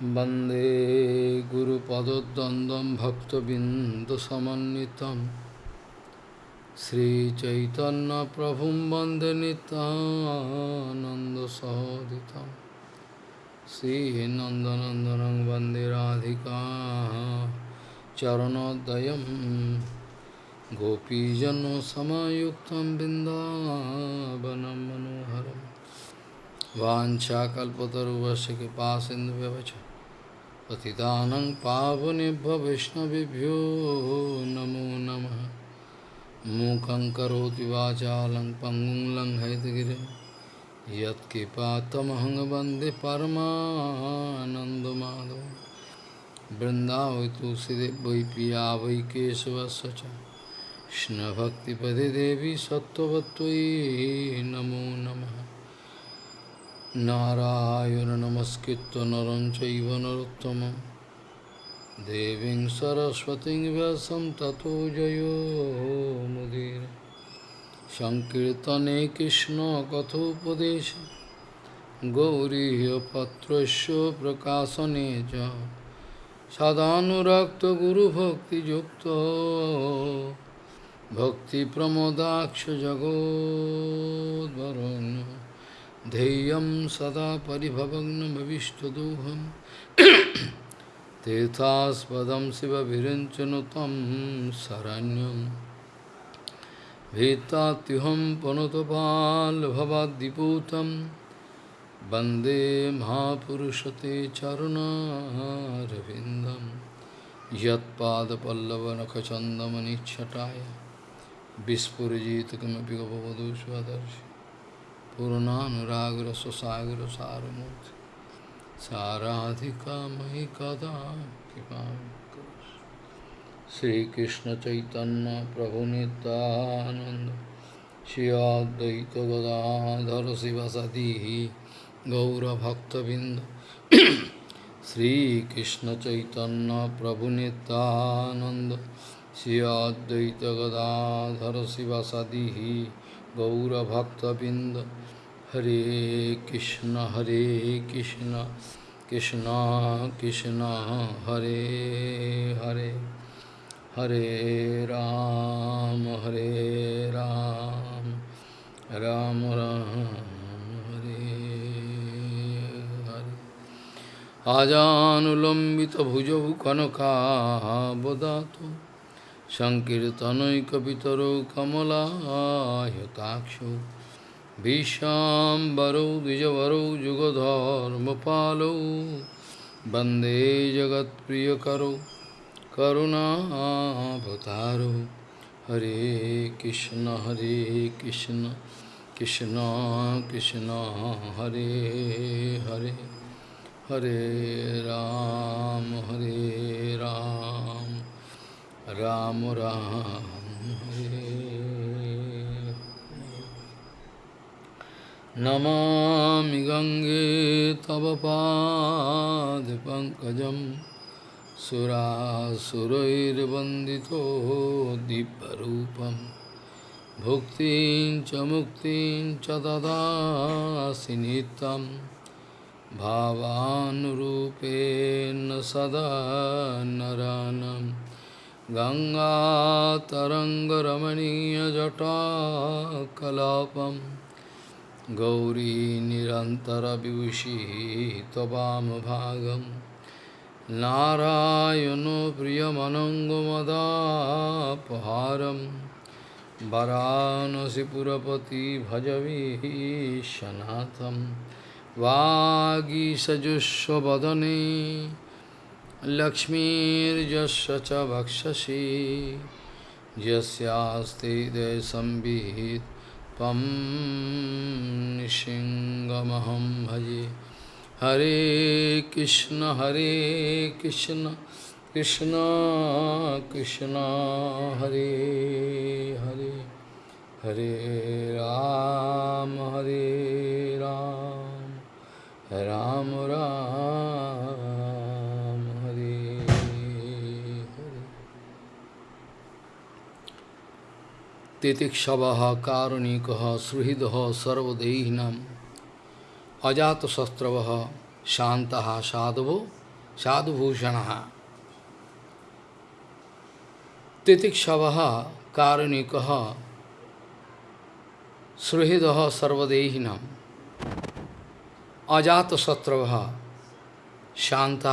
वन्दे गुरुपदद्वन्द्वं भक्तबिन्दुसमन्वितं श्रीचैतन्यप्रभुं वन्दे नितानन्दसहोदितं श्रीनन्दनन्दनं वन्दे राधिका चरणोदयं गोपीजनसमायुक्तं बिन्दावनं मनोहरम् वाञ्छाकल्पतरुवस्य कृपासिन्धुव्यवच पतितानं पावनेभ्यो वैष्णवेभ्यो नमो नमः। मूकं करोति वाचालं पङ्गुं लङ्घयतगिरिं यत्कृपातमहं वंदे परमानन्दमाधवं। वृन्दावै तुलसीदेव वै पिया वै केशवस्य च। कृष्णभक्तिपदे देवी सत्त्ववत्त्वयि नमो नमः। নারায়ণ নমস্কৃত নরঞ্চৈব নরোত্তম দেবীং সরস্বতী ব্যাসম ততো জয়োমুদীর সংকীর্তনে কৃষ্ণ কথোপদেশ গৌরীপত্রস্য প্রকাশনে চ সদানুরক্ত গুরুভক্তিযুক্ত ভক্তিপ্রমোদাক্ষ জগদ্ভরণ্য ध्येयं सदा परिभवग्नमविष्टदोहं तीर्थास्पदं शिवविरञ्चनुतं शरण्यं भीतात्युहं पुनतपाल्भवाद्दिपूतं वन्दे महापुरुषते चरुणारविन्दं यत्पादपल्लवनखचन्दमनिच्छटाय विस्फुरजित किमपि गपवधू स्वदर्शि पूर्णानुरागर सुसागर सारमूर्ति साराधिका मयि कदा कृपा श्रीकृष्ण चैतन्य प्रभु नित्यानंद श्री अद्वैत गदाधर शिवसदी गौरभक्तबिंद श्रीकृष्ण चैतन्य प्रभु नित्यानंद श्री अद्वैत गदाधर शिवसदी गौरभक्तबिंद হরে কৃষ্ণ হরে কৃষ্ণ কৃষ্ণ কৃষ্ণ, হরে হরে হরে রাম হরে রাম রাম রাম হরে হরে। আজানুলম্বিত ভুজৌ কনকাবদাত সংকীর্তনৈকিতর কমলায়তাক্ষ। सङ्कीर्तनैकपितरौ कमलायताक्षौ भीष्माम्बरौ द्विजवरौ जुगधर्मपालौ वन्दे जगत्प्रियकरौ करुणाभतारौ हरे कृष्ण हरे कृष्ण कृष्ण कृष्ण हरे हरे हरे राम हरे राम राम राम हरे नमामि गङ्गे तव पादपङ्कजं सुरासुरैर्वन्दितो दिव्यरूपं भुक्तिं च मुक्तिं च ददासि नित्यं भावानुरूपेण सदा नरानं गङ्गातरङ्गरमणीयजटाकलापम् गौरी निरन्तरविभूषिः त्ववामभागं नारायणो प्रियमनङ्गमदापहारं वरानसिपुरपति भजवीशनाथं वागीसजुष्वदने लक्ष्मीर्यस्य च वक्षसि यस्यास्ति दयसंवित् त्वं निशिङ्गमहं भजे। हरे कृष्ण हरे कृष्ण कृष्ण कृष्ण, हरे हरे। हरे राम हरे राम। राम राम। तितिक्षव कारुणिक सुहृद सर्वदेहिनम। अजातशस्त्रव शांत साधवो, साधुभूषण। तितिक्षव कारुणिक सुहृद सर्वदेहिनम। अजातशत्रव शांत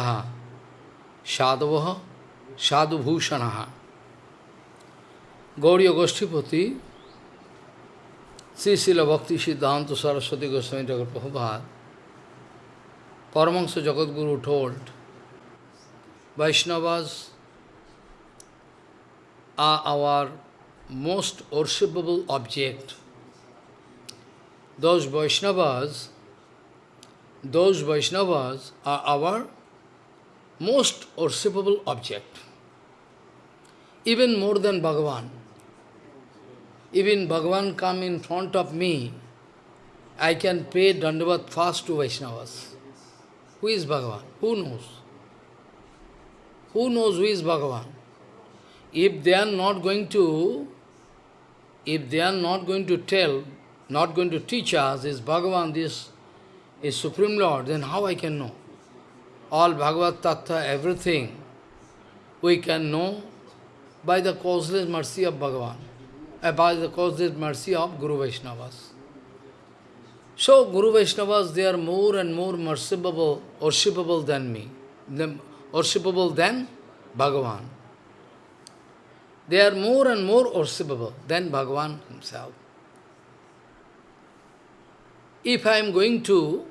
साधव, साधुभूषण। Gauriya Goshtipati Sri Srila Bhakti Siddhanta Saraswati Goswami Thakur Prabhupada, Paramahansa Jagadguru told, Vaishnavas are our most worshipable object. Those Vaishnavas, those Vaishnavas are our most worshipable object, even more than Bhagavan. Even Bhagavan come in front of me, I can pay Dandavat fast to Vaishnavas. Who is Bhagavan? Who knows? Who knows who is Bhagavan? If they are not going to, if they are not going to tell, not going to teach us, is Bhagavan, this is Supreme Lord, then how I can know? All Bhagavad Tattva, everything, we can know by the causeless mercy of Bhagavan Uh, about the causeless mercy of Guru Vaishnavas. So, Guru Vaishnavas, they are more and more merciful, worshipable than me, worshipable than Bhagavan. They are more and more worshipable than Bhagavan himself. If I am going to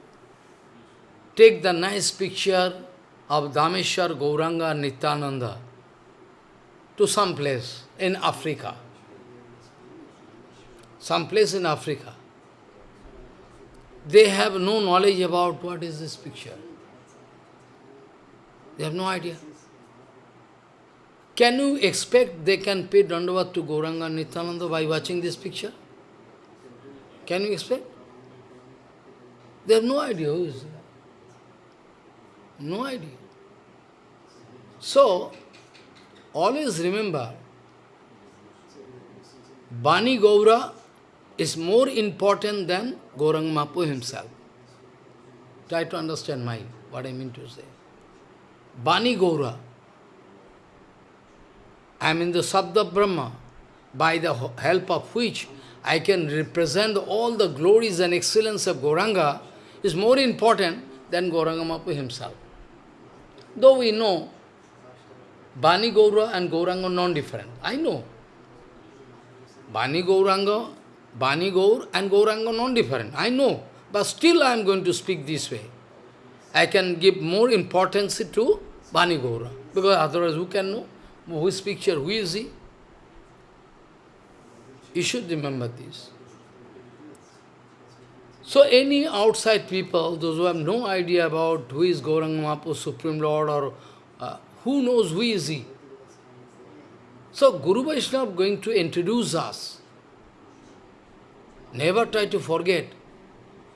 take the nice picture of Dhameshwar Gauranga Nityananda to some place in Africa, some place in Africa. They have no knowledge about what is this picture. They have no idea. Can you expect they can pay Dandavat to Gauranga Nityananda by watching this picture? Can you expect? They have no idea who is there. No idea. So, always remember, Bani Gaura is more important than Gaurang Mapu himself. Try to understand my, what I mean to say. Bani Gaura, I am in the Sabda Brahma, by the help of which I can represent all the glories and excellence of Gauranga, is more important than Gauranga Mapu himself. Though we know Bani Gaura and Gauranga non-different. I know. Bani Gauranga Bani Gaur and Gauranga non-different. I know, but still I am going to speak this way. I can give more importance to Bani Gaura, because otherwise who can know? Who is picture? Who is he? You should remember this. So any outside people, those who have no idea about who is Gauranga Mahaprabhu, Supreme Lord, or uh, who knows who is he? So Guru Vaishnava is going to introduce us. Never try to forget.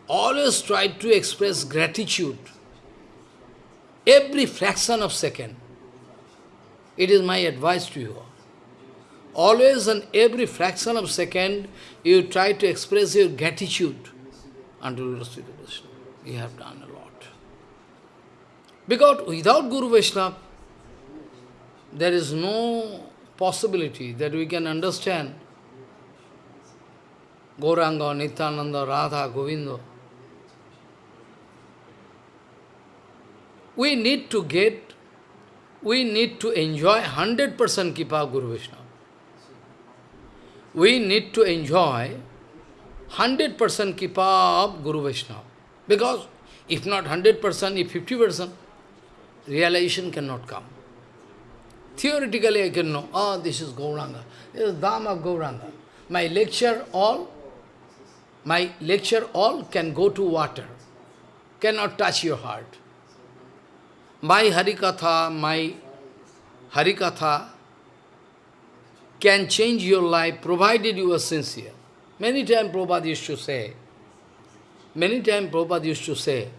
Always try to express gratitude. Every fraction of second. It is my advice to you. Always and every fraction of second, you try to express your gratitude unto Sri Krishna. You have done a lot. Because without Guru Vaishnava, there is no possibility that we can understand Gauranga, Nityananda, Radha, Govinda. We need to get, we need to enjoy 100% Kipa Guru Vishnu. We need to enjoy 100% Kipa of Guru Vishnu. Because if not 100%, if 50%, realization cannot come. Theoretically I can know, oh, this is Gauranga, this is Dham of Gauranga. My lecture all my lecture all can go to water, cannot touch your heart. My Harikatha, my Harikatha can change your life provided you are sincere. Many times Prabhupada used to say, many times Prabhupada used to say,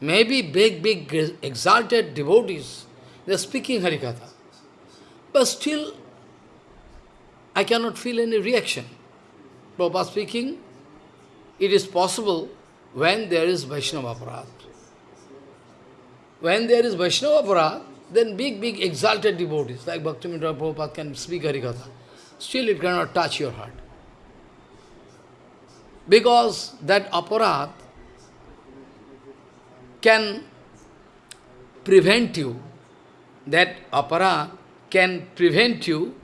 maybe big, big, exalted devotees, they are speaking Harikatha. But still, I cannot feel any reaction. Prabhupada speaking, it is possible when there is Vaishnava Aparad. when there is Vaishnava Aparad, then big, big exalted devotees like Bhaktivinoda Prabhupada can speak Harikatha. Still it cannot touch your heart. Because that aparad can prevent you, that aparad can prevent you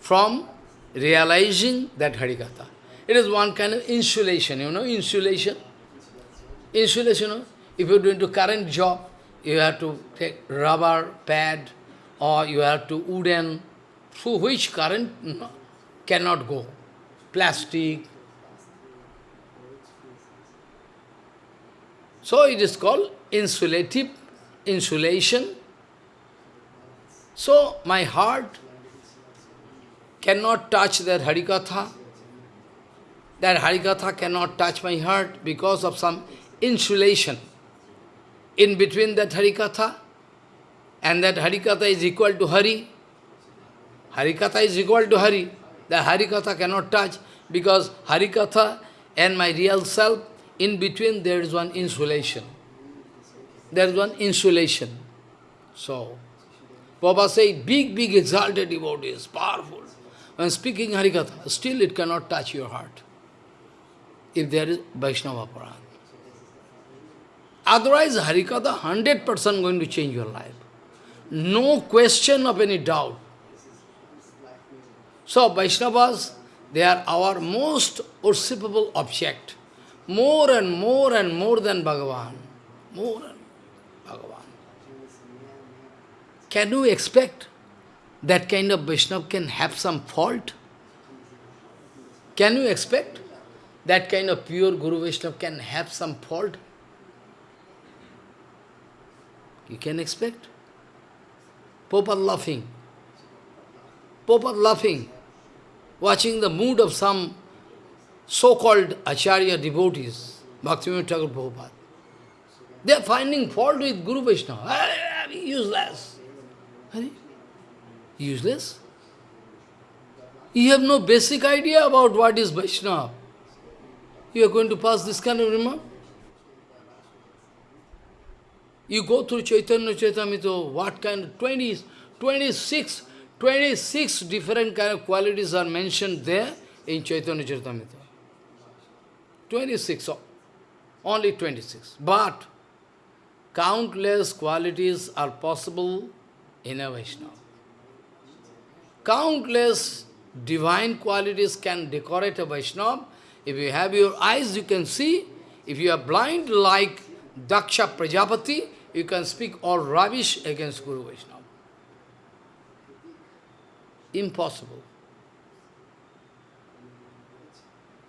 from realizing that Harikatha. It is one kind of insulation, you know, insulation. Insulation, you know, if you're doing a current job, you have to take rubber pad or you have to wooden, through which current cannot go. Plastic. So it is called insulative insulation. So my heart cannot touch that Harikatha. That Harikatha cannot touch my heart because of some insulation in between that Harikatha and that Harikatha is equal to Hari. Harikatha is equal to Hari. The Harikatha cannot touch because Harikatha and my real self, in between there is one insulation. There is one insulation. So, Baba say, big, big exalted devotees, powerful. When speaking Harikatha, still it cannot touch your heart. If there is Vaishnava Aparad. Otherwise, Harikatha 100% going to change your life. No question of any doubt. So, Vaishnavas, they are our most worshipable object. More and more and more than Bhagavan. More and Bhagavan. Can you expect that kind of Vaishnava can have some fault? Can you expect that kind of pure Guru Vaishnava can have some fault? You can expect. Prabhupada laughing. Prabhupada laughing, watching the mood of some so-called Acharya devotees, Bhaktivinoda Thakur Prabhupada. They are finding fault with Guru Vaishnava. Ah, ah, useless. Useless? You have no basic idea about what is Vaishnava. You are going to pass this kind of remark? You go through Chaitanya Charitamrita, what kind of 20, 26, 26 different kind of qualities are mentioned there in Chaitanya Charitamrita. 26, only 26. But countless qualities are possible in a Vaishnava. Countless divine qualities can decorate a Vaishnava. If you have your eyes, you can see. If you are blind like Daksha Prajapati, you can speak all rubbish against Guru Vaishnava. Impossible.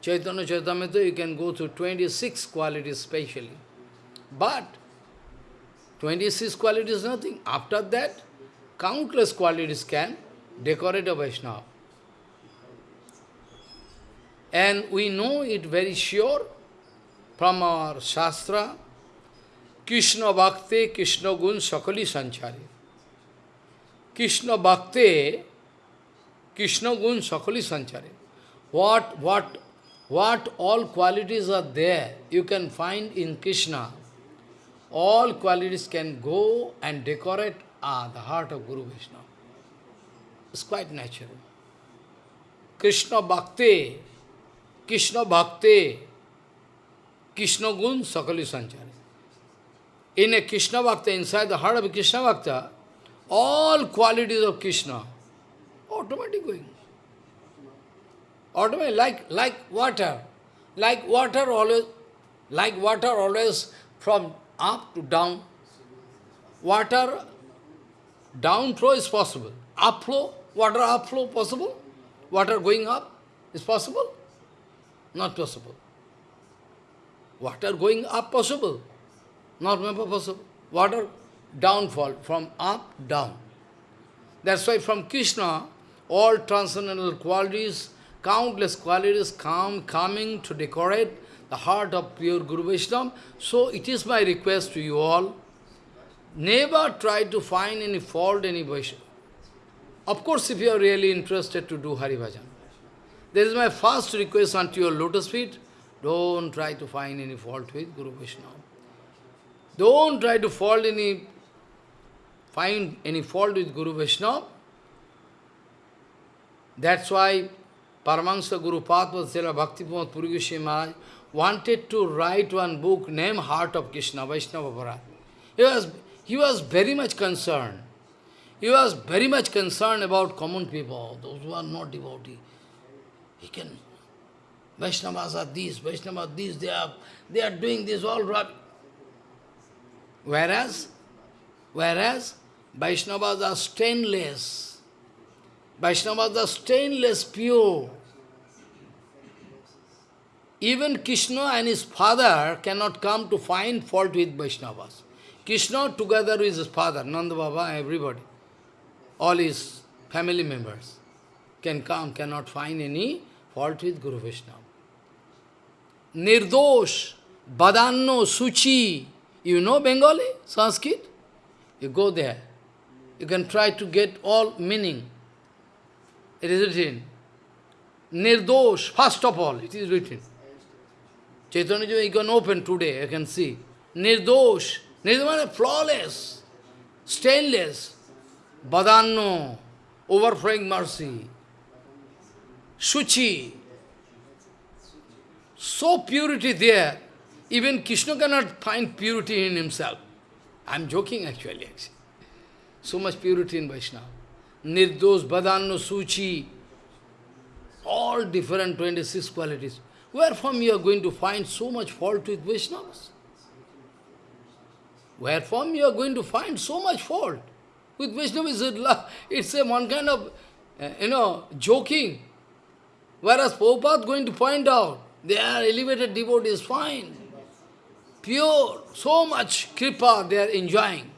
Chaitanya Charitamrita, you can go through 26 qualities specially. But 26 qualities nothing. After that, countless qualities can decorate a Vaishnava. And we know it very sure from our Shastra, Krishna Bhakti, Krishna Gun Sakali Sanchari. Krishna Bhakti, Krishna Gun Sakali Sanchari. What, what, what all qualities are there, you can find in Krishna. All qualities can go and decorate ah, the heart of Guru Vishnu. It's quite natural. Krishna Bhakti, Krishna Bhakti, Krishna Gun Sakali Sanchari in a Krishna Bhakta, inside the heart of Krishna Bhakta, all qualities of Krishna, automatically going. Automatically, like, like water. Like water always, like water always from up to down. Water down flow is possible. Up flow, water up flow possible? Water going up is possible? Not possible. Water going up possible? Not possible. Water downfall from up, down. That's why from Krishna, all transcendental qualities, countless qualities come coming to decorate the heart of pure Guru Vaishnava. So it is my request to you all, never try to find any fault any Vaishnava. Of course, if you are really interested to do Hari Bhajan. This is my first request unto your lotus feet. Don't try to find any fault with Guru Vaishnava. Don't try to fault any find any fault with Guru Vaishnava. That's why Paramahansa Guru Padma Bhakti Pramod Puri Maharaj wanted to write one book named Heart of Krishna, Vaishnava Bharat. He was, he was very much concerned. He was very much concerned about common people, those who are not devotee. He can, Vaishnavas are this, Vaishnavas this, they are, they are doing this all right. Whereas, whereas, Vaishnavas are stainless. Vaishnavas are stainless, pure. Even Krishna and his father cannot come to find fault with Vaishnavas. Krishna together with his father, Nanda Baba, everybody, all his family members can come, cannot find any fault with Guru Vaishnava. Nirdosh, Badanno, Suchi, you know Bengali, Sanskrit? You go there. You can try to get all meaning. It is written. Nirdosh, first of all, it is written. Chaitanya you can open today, you can see. Nirdosh, Nirdosh flawless, stainless, Badanno, overflowing mercy, Suchi, so purity there, even Krishna cannot find purity in himself. I am joking actually, actually. So much purity in Vaishnava. Nirdosh, Badanno, Suchi, all different 26 qualities. Where from you are going to find so much fault with Vaishnavas? Where from you are going to find so much fault? With Vaishnavas, it's a one kind of, uh, you know, joking. Whereas Prabhupada going to point out, they are elevated devotees, fine, pure, so much kripa they are enjoying.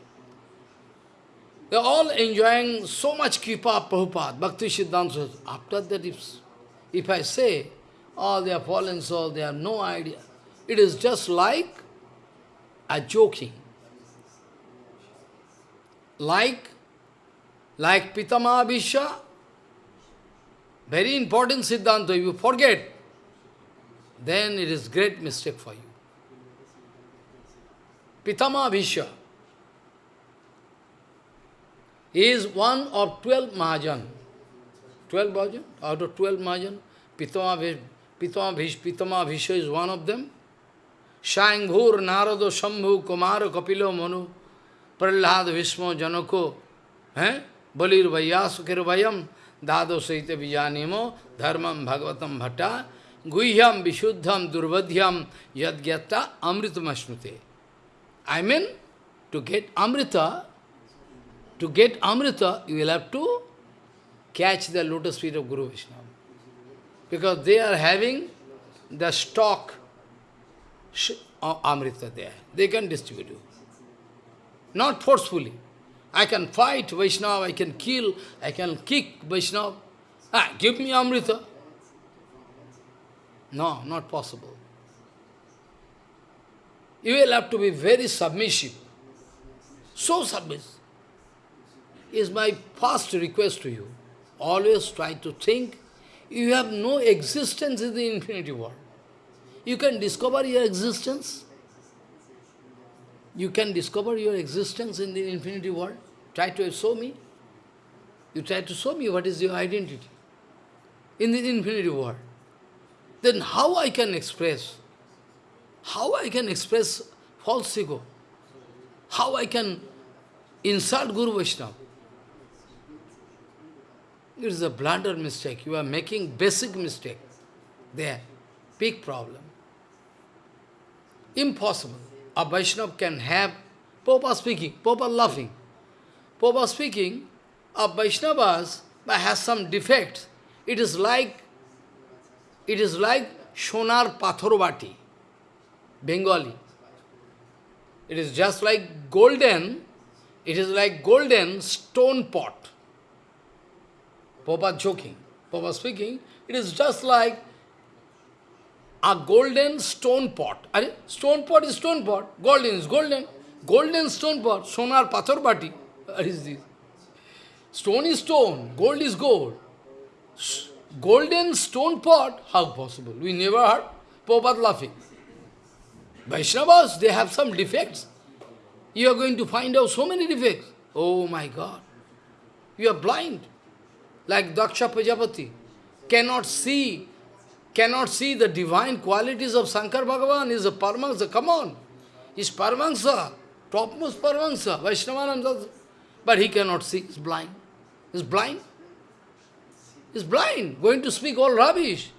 They are all enjoying so much kripa, Prabhupada, Bhakti Siddhanta. After that, if, if I say, oh, they are fallen soul, they have no idea. It is just like a joking. Like, like Pitama Vishya, very important Siddhanta, if you forget, then it is great mistake for you. Pitama Vishya is one of twelve Mahajan. Twelve Mahajan? Out of twelve Mahajan, Pitama Vishya Pitama Bhishma is one of them. Shanghur, Narado, Shambhu, Kumara, Kapilo, Manu, Prahlad, Vishma, Janako, eh? Balir, Vayasukir, Vayam, Dado, Saita, Vijanimo, Dharmam, Bhagavatam, Bhatta, Guhyam, Vishuddham, Durvadhyam, Yadgyata, Amritam Ashnute. I mean, to get Amrita, to get Amrita, you will have to catch the lotus feet of Guru Vishnu because they are having the stock of Amrita there. They can distribute you. Not forcefully. I can fight Vaishnava, I can kill, I can kick Vaishnava. Ah, give me Amrita. No, not possible. You will have to be very submissive. So submissive. Is my first request to you. Always try to think you have no existence in the infinity world. You can discover your existence. You can discover your existence in the infinity world. Try to show me. You try to show me what is your identity in the infinity world. Then how I can express? How I can express false ego? How I can insult Guru Vaishnava? It is a blunder mistake. You are making basic mistake there. Big problem. Impossible. A Vaishnava can have, Popa speaking, Popa laughing. Popa speaking, a Vaishnavas has some defects. It is like, it is like Sonar Pathorbati, Bengali. It is just like golden, it is like golden stone pot. Papa joking, Papa speaking, it is just like a golden stone pot. Are, stone pot is stone pot, golden is golden. Golden stone pot, sonar pathor bati. What is this? Stone is stone, gold is gold. Golden stone pot, how possible? We never heard. Prabhupada laughing. Vaishnavas, they have some defects. You are going to find out so many defects. Oh my God. You are blind. Like Daksha Prajapati. Cannot see, cannot see the divine qualities of Shankar Bhagavan. Is a Paramahansa. Come on. Is Paramahansa. Topmost Paramahansa. Vaishnavananda. But he cannot see. he's blind. He's blind. He's blind. Going to speak all rubbish.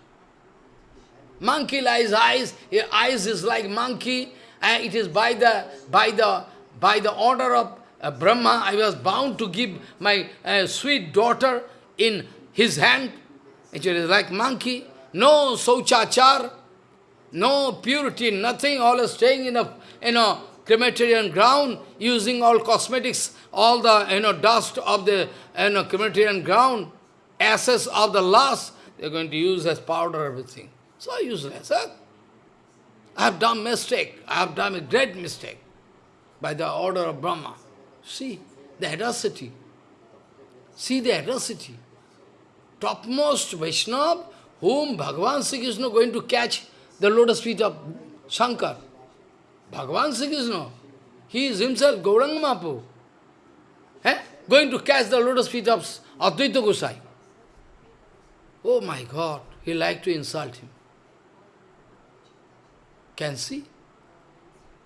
Monkey lies eyes. Your eyes is like monkey. And it is by the by the by the order of uh, Brahma, I was bound to give my uh, sweet daughter in his hand. Actually, it's like monkey. No sauchachar, no purity, nothing, all staying in a, you know, crematorium ground, using all cosmetics, all the, you know, dust of the, you know, crematorium ground, ashes of the last, they're going to use as powder, everything. So useless. Huh? I have done mistake. I have done a great mistake by the order of Brahma. See the audacity. See the audacity. Topmost Vaishnava, whom Bhagavan Sri Krishna going to catch the lotus feet of Shankar. Bhagavan Sri Krishna, he is himself Gauranga Mahaprabhu. Eh? Going to catch the lotus feet of Advaita Gosai. Oh my God, he like to insult him. Can see?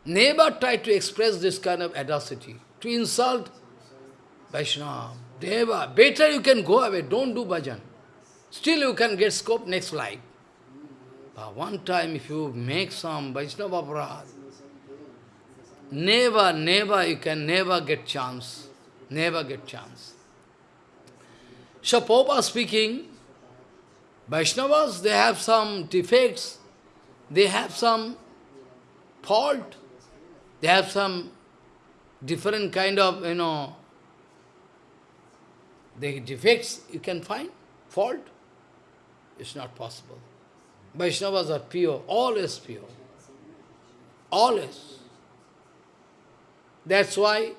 Never try to express this kind of audacity to insult Vaishnava, Deva. Better you can go away, don't do bhajan. Still you can get scope next life. But one time if you make some Vaishnava aparad, never, never, you can never get chance. Never get chance. So Popa speaking, Vaishnavas, they have some defects, they have some fault, they have some different kind of, you know, the defects you can find, fault, it's not possible. Vaishnavas are pure, always pure, always. That's why,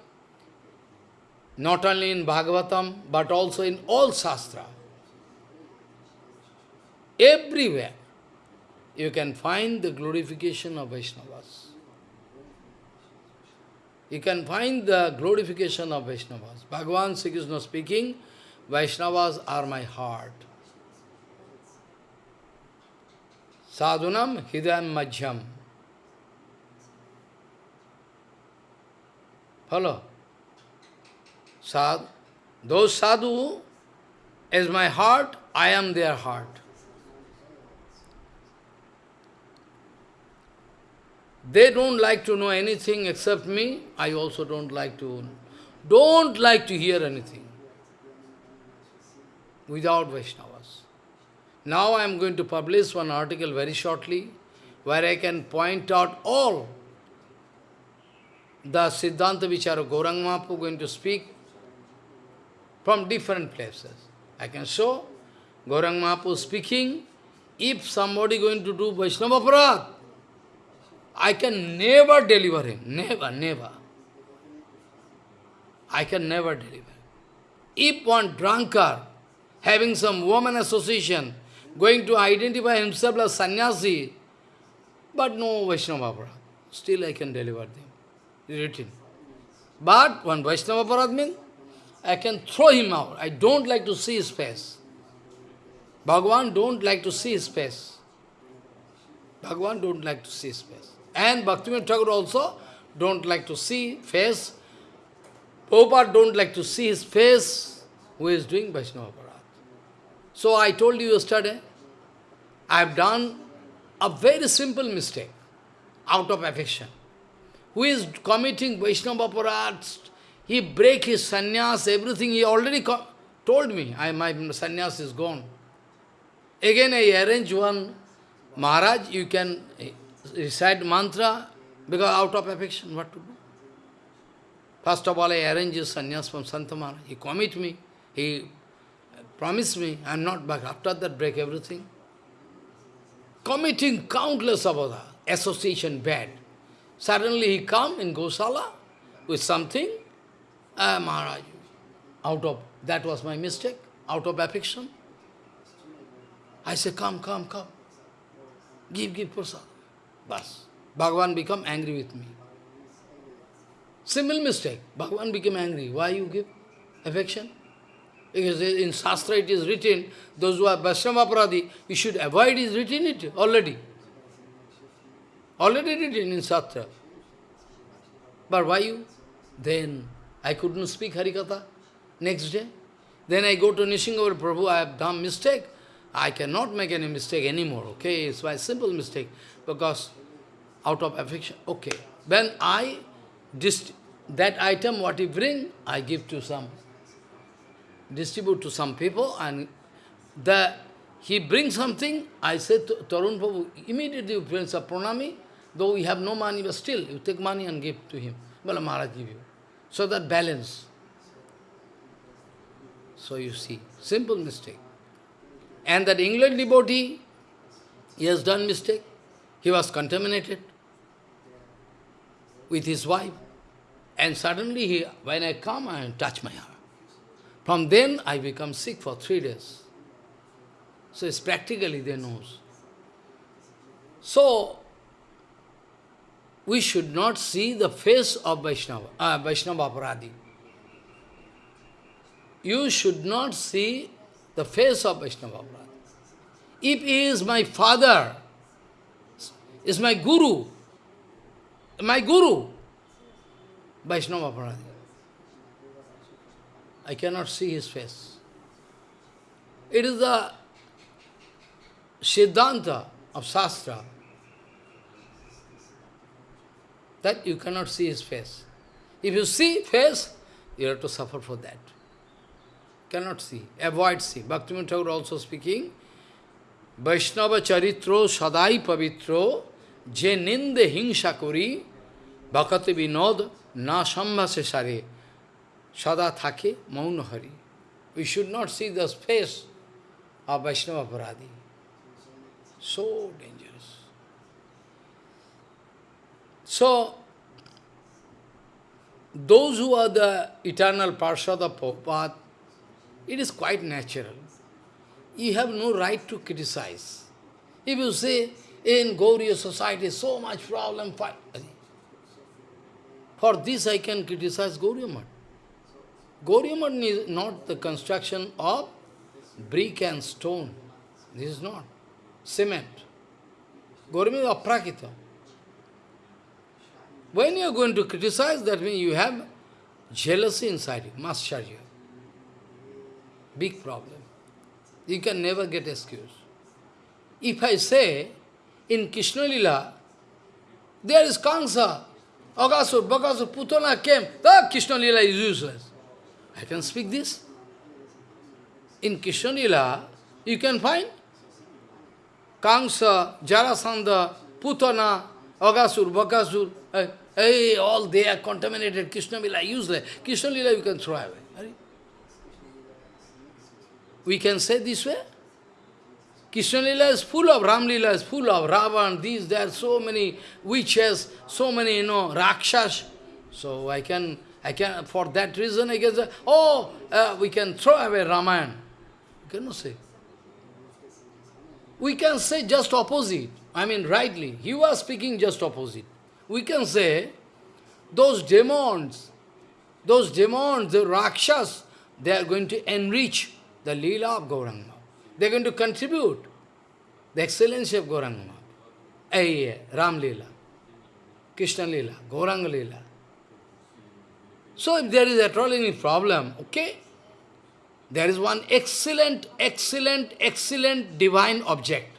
not only in Bhagavatam, but also in all Shastra, everywhere, you can find the glorification of Vaishnavas you can find the glorification of Vaishnavas. Bhagavan Sri Krishna speaking, Vaishnavas are my heart. Sadhunam hidayam majham. Follow? Sad, those sadhu is my heart, I am their heart. They don't like to know anything except me. I also don't like to, don't like to hear anything without Vaishnavas. Now I am going to publish one article very shortly, where I can point out all the Siddhanta Vichara Mahaprabhu going to speak from different places. I can show Mahaprabhu speaking, if somebody going to do Vaishnava Aparad, I can never deliver him. Never, never. I can never deliver. If one drunkard, having some woman association, going to identify himself as sannyasi, but no Vaishnava still I can deliver them. Written. But one Vaishnava means, I can throw him out. I don't like to see his face. Bhagavan don't like to see his face. Bhagavan don't like to see his face. And Bhaktivinoda Thakur also don't like to see face. Prabhupada don't like to see his face who is doing Vaishnava. So I told you yesterday, I have done a very simple mistake out of affection. Who is committing Vaishnava Aparad, he break his sannyas, everything, he already told me, I, my sannyas is gone. Again I arrange one Maharaj, you can eh, recite mantra, because out of affection, what to do? First of all, I arrange his sannyas from Santamara. He commit me, he promised me, I am not back. After that, break everything. Committing countless abada, association bad. Suddenly he come in Gosala with something, ah, Maharaj, out of, that was my mistake, out of affection. I say, come, come, come. Give, give prasad. Bas. Bhagavan become angry with me. Simple mistake. Bhagavan became angry. Why you give affection? Because in Shastra it is written, those who are Vaishnava Pradi, you should avoid is written it already. Already written in Shastra. But why you? Then I couldn't speak Harikatha next day. Then I go to Nishingavar Prabhu, I have done mistake. I cannot make any mistake anymore, okay? It's my simple mistake, because out of affection, okay. When I, just that item, what you bring, I give to some, distribute to some people, and the he brings something, I said to Tarun Prabhu, immediately you bring a pranami, though we have no money, but still, you take money and give to him. Well, Maharaj give you. So that balance. So you see, simple mistake. And that England devotee, he has done mistake. He was contaminated with his wife. And suddenly, he, when I come, I touch my heart. From then, I become sick for three days. So it's practically they knows. So, we should not see the face of Vaishnava, uh, Vaishnava Aparadi. You should not see the face of Vaishnava Aparadi. If he is my father, is my guru, my guru, Vaishnava Aparadi, I cannot see his face. It is the Siddhanta of Shastra that you cannot see his face. If you see face, you have to suffer for that. Cannot see, avoid see. Bhaktivinoda Thakur also speaking, Vaishnava charitro sadai pavitro je ninde hingsa kori bhakati vinod na sambhase sare sada thake maun hari. We should not see the face of Vaishnava Paradi. So dangerous. So, those who are the eternal Parshad of Prabhupada, it is quite natural you have no right to criticize. If you say, in Gauriya society, so much problem, fight. For this I can criticize Gauriya Math. Gauriya Math is not the construction of brick and stone. This is not. Cement. Gauriya is aprakita. When you are going to criticize, that means you have jealousy inside you, mascharya. Big problem. You can never get excuse. If I say, in Krishna Lila, there is Kansa, Agasur, Bakasur, Putana came, ah, Krishna Lila is useless. I can speak this. In Krishna Lila, you can find Kansa, Jarasandha, Putana, Agasur, Bakasur, hey, eh, eh, all they are contaminated, Krishna Lila useless. Krishna Lila you can throw away. We can say this way. Krishna Lila is full of, Ram is full of Ravan, these, there are so many witches, so many, you know, Rakshas. So I can, I can, for that reason I can say, oh, uh, we can throw away Ramayana. You cannot say. We can say just opposite. I mean, rightly. He was speaking just opposite. We can say, those demons, those demons, the Rakshas, they are going to enrich the Leela of Gauranga. They are going to contribute the excellency of Gauranga. Hey, Ram Leela, Krishna Leela, Gauranga Leela. So if there is at all any problem, okay, there is one excellent, excellent, excellent divine object,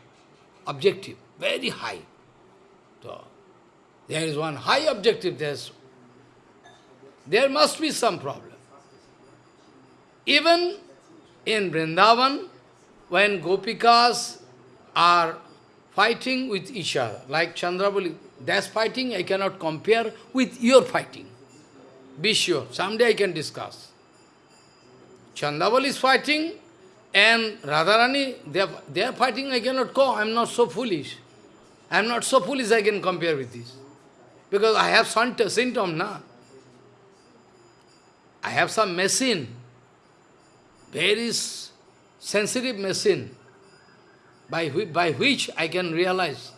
objective, very high. So, there is one high objective, there's, there must be some problem. Even in Vrindavan, when Gopikas are fighting with each other, like Chandravali, that's fighting I cannot compare with your fighting. Be sure, someday I can discuss. Chandravali is fighting and Radharani, they are, they are fighting, I cannot go, I am not so foolish. I am not so foolish I can compare with this. Because I have some symptom, na. I have some machine very sensitive machine by, by which I can realize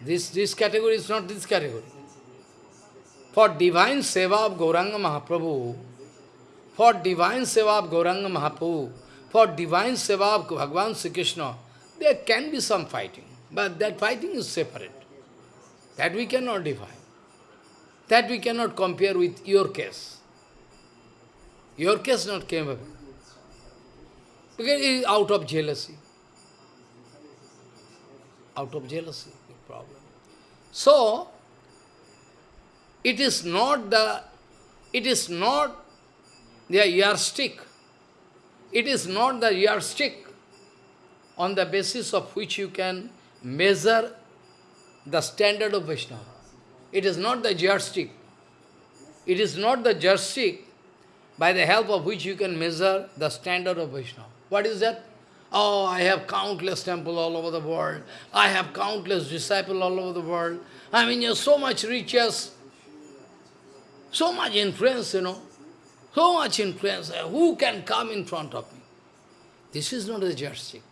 this, this category is not this category. For divine seva of Gauranga Mahaprabhu, for divine seva of Gauranga Mahaprabhu, for divine seva of Bhagavan Sri Krishna, there can be some fighting, but that fighting is separate. That we cannot define. That we cannot compare with your case. Your case not came up. Because it is out of jealousy. Out of jealousy, problem. So, it is not the, it is not the yardstick. It is not the yardstick on the basis of which you can measure the standard of Vaishnava. It is not the yardstick. It is not the yardstick by the help of which you can measure the standard of Vaishnava. What is that? Oh, I have countless temples all over the world. I have countless disciples all over the world. I mean, you're so much riches, so much influence, you know. So much influence. Who can come in front of me? This is not a yardstick.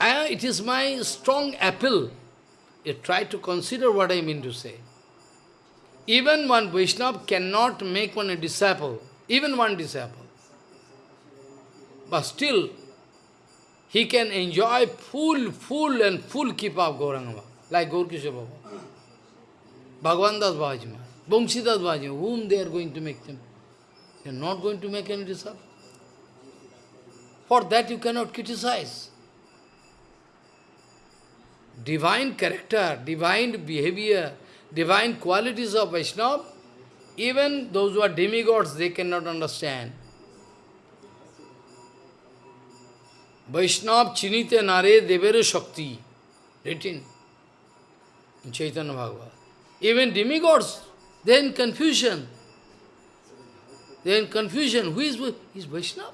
Uh, it is my strong appeal. You try to consider what I mean to say. Even one Vaishnava cannot make one a disciple, even one disciple. But still, he can enjoy full, full and full keep of Gauranga, like Gaurkisha Baba. Bhagavan Das Bhajima, Bamsidas Bhajima, whom they are going to make them? They are not going to make any disciple. For that you cannot criticize divine character, divine behavior, divine qualities of Vaishnava, even those who are demigods, they cannot understand. Vaishnava chinite nare devere shakti, written in Chaitanya Bhagavad. Even demigods, they are in confusion. They are in confusion. Who is, is Vaishnava?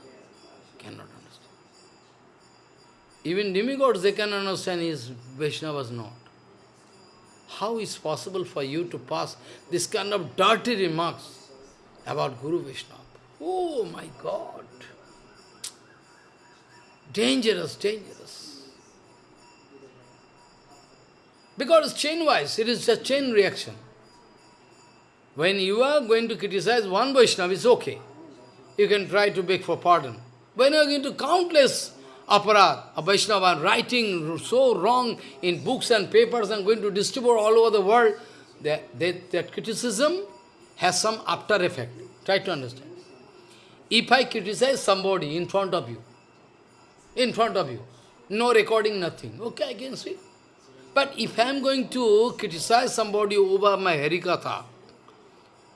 Cannot understand. even demigods, they can understand his Vaishnavas not. How is possible for you to pass this kind of dirty remarks about Guru Vaishnava? Oh my God! Dangerous, dangerous. Because chain-wise, it is a chain reaction. When you are going to criticize one Vaishnava, it's okay. You can try to beg for pardon. When you are going to countless aparad, a Vaishnava writing so wrong in books and papers and going to distribute all over the world, that, that, that criticism has some after effect. Try to understand. If I criticize somebody in front of you, in front of you, no recording, nothing, okay, I can see. But if I am going to criticize somebody over my Harikatha,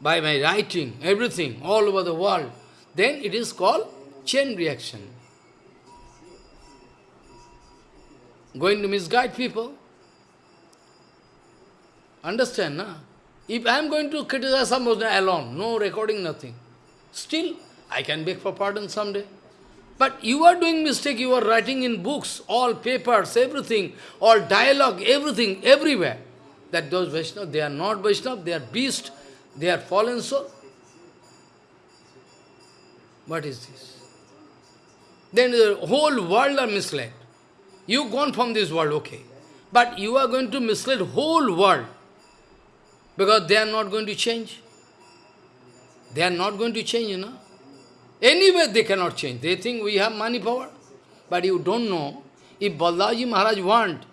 by my writing, everything, all over the world, then it is called chain reaction. going to misguide people. Understand, na? If I am going to criticize somebody alone, no recording, nothing, still I can beg for pardon someday. But you are doing mistake, you are writing in books, all papers, everything, all dialogue, everything, everywhere. That those Vaishnavas, they are not Vaishnavas, they are beast, they are fallen soul. What is this? Then the whole world are misled. You gone from this world, okay. But you are going to mislead whole world. Because they are not going to change. They are not going to change, you know. Anyway, they cannot change. They think we have money power. But you don't know, if Balaji Maharaj want,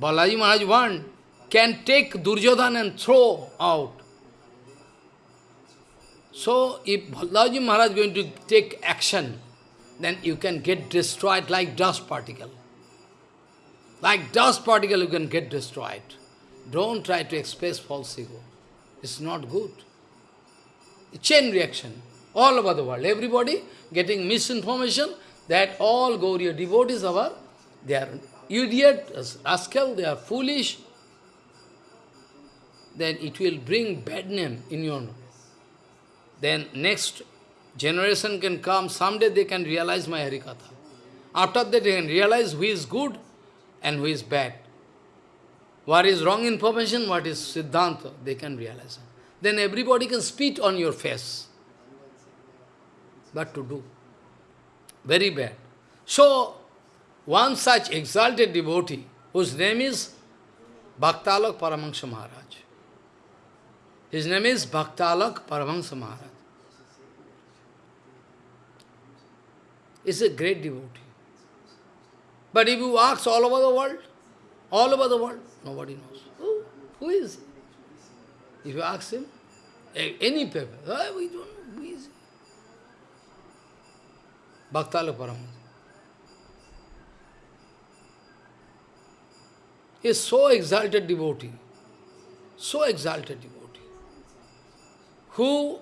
Balaji Maharaj want, can take Duryodhan and throw out. So, if Balaji Maharaj is going to take action, then you can get destroyed like dust particle. Like dust particle you can get destroyed. Don't try to express false ego. It's not good. Chain reaction. All over the world. Everybody getting misinformation that all Gauriya devotees are, they are idiot, rascal, they are foolish. Then it will bring bad name in your name. Then next generation can come, someday they can realize my Harikatha. After that they can realize who is good and who is bad. What is wrong information, what is Siddhanta, they can realize. Then everybody can spit on your face. What to do? Very bad. So, one such exalted devotee, whose name is Bhaktalak Paramahansa Maharaj. His name is Bhaktalak Paramahansa Maharaj. He's a great devotee. But if you ask all over the world, all over the world, nobody knows. Who, who is he? If you ask him, any paper, oh, we don't Paramahansa. He is so exalted devotee, so exalted devotee, who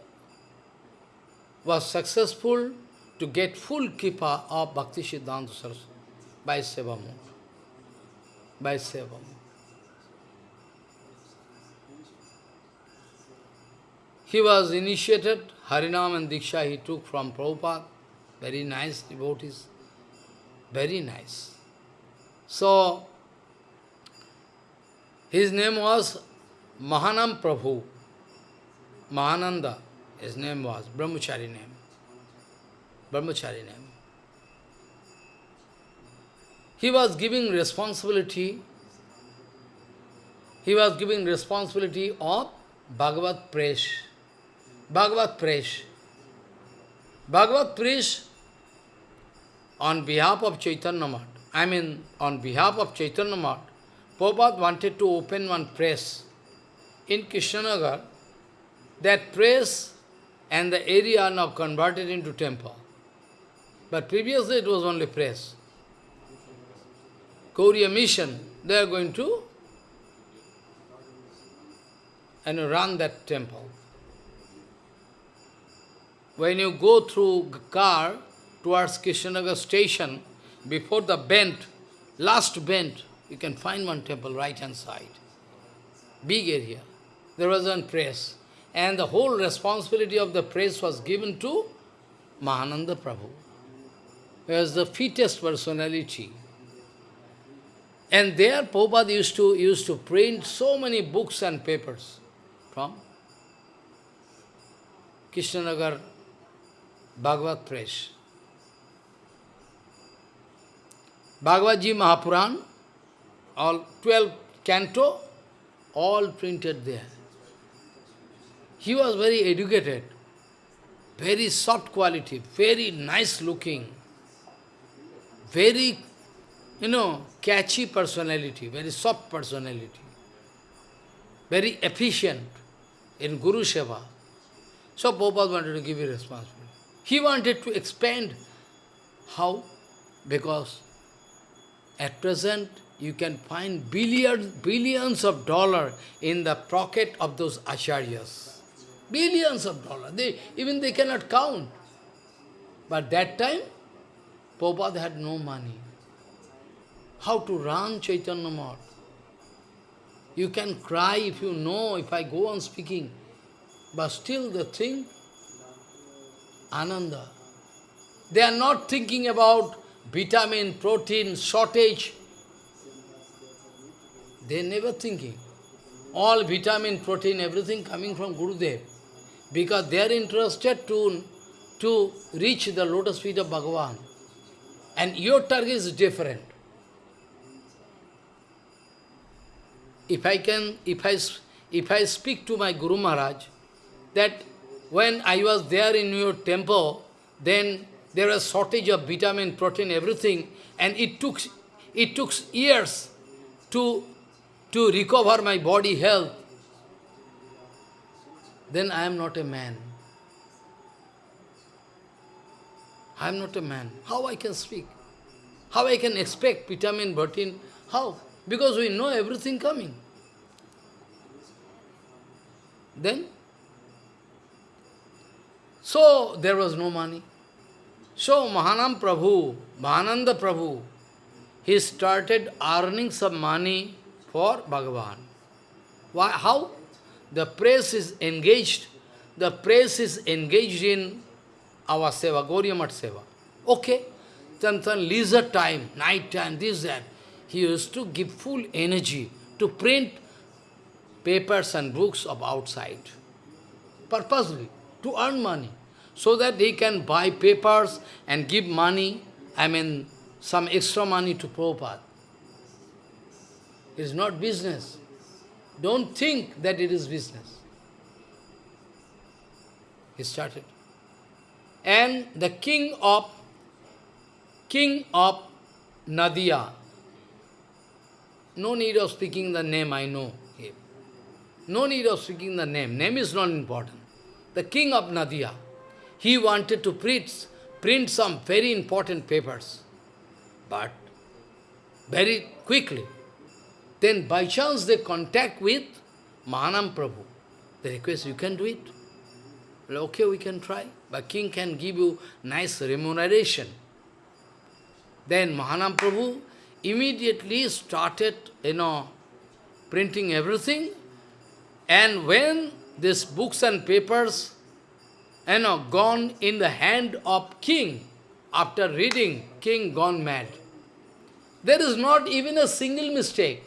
was successful to get full kripa of Bhakti Siddhanta Saraswati by Seva mode, by Seva mode. He was initiated, Harinam and Diksha he took from Prabhupada, very nice devotees, very nice. So, his name was Mahanam Prabhu. Mahananda, his name was, Brahmachari name. Brahmachari name. He was giving responsibility, he was giving responsibility of Bhagavad Press. Bhagavad Press. Bhagavad Press on behalf of Chaitanya Math, I mean on behalf of Chaitanya Math, Prabhupada wanted to open one press in Krishnanagar. That press and the area are now converted into temple. But previously it was only press. Gauriya mission, they are going to and run that temple. When you go through car towards Krishnanagar station, before the bend, last bend, you can find one temple right hand side. Big area. There was one press. And the whole responsibility of the press was given to Mahananda Prabhu. He was the fittest personality. And there Prabhupada used to, used to print so many books and papers from Krishnanagar Bhagavad Press. Bhagavad Mahapuran all 12 canto, all printed there. He was very educated, very soft quality, very nice looking, very, you know, catchy personality, very soft personality, very efficient in Guru Seva. So Prabhupada wanted to give you responsibility. He wanted to expand. How? Because at present you can find billions, billions of dollars in the pocket of those acharyas. Billions of dollars. They, even they cannot count. But that time, Prabhupada had no money. How to run Chaitanya Math? You can cry if you know, if I go on speaking. But still the thing, Ananda. They are not thinking about vitamin, protein, shortage. They never thinking. All vitamin, protein, everything coming from Gurudev. Because they are interested to, to reach the lotus feet of Bhagavan. And your target is different. If I can, if I, if I speak to my Guru Maharaj, that when I was there in your temple, then there was shortage of vitamin, protein, everything, and it took, it took years to to recover my body health, then I am not a man. I am not a man. How I can speak? How I can expect vitamin, protein? How? Because we know everything coming. Then, so there was no money. So Mahanam Prabhu, Mahananda Prabhu, he started earning some money for Bhagavan. Why, how? The press is engaged, the press is engaged in our seva, Gauriamat seva. Okay, then, then leisure time, night time, this, that. He used to give full energy to print papers and books of outside, purposely, to earn money, so that he can buy papers and give money, I mean, some extra money to Prabhupada. It is not business. don't think that it is business. He started. And the king of king of Nadia, no need of speaking the name, I know him. No need of speaking the name. Name is not important. The king of Nadia, he wanted to print, print some very important papers. But very quickly, then by chance they contact with Mahanam Prabhu. They request, you can do it. Well, okay, we can try. But king can give you nice remuneration. Then Mahanam Prabhu immediately started, you know, printing everything. And when these books and papers, you know, gone in the hand of king, after reading, king gone mad. There is not even a single mistake.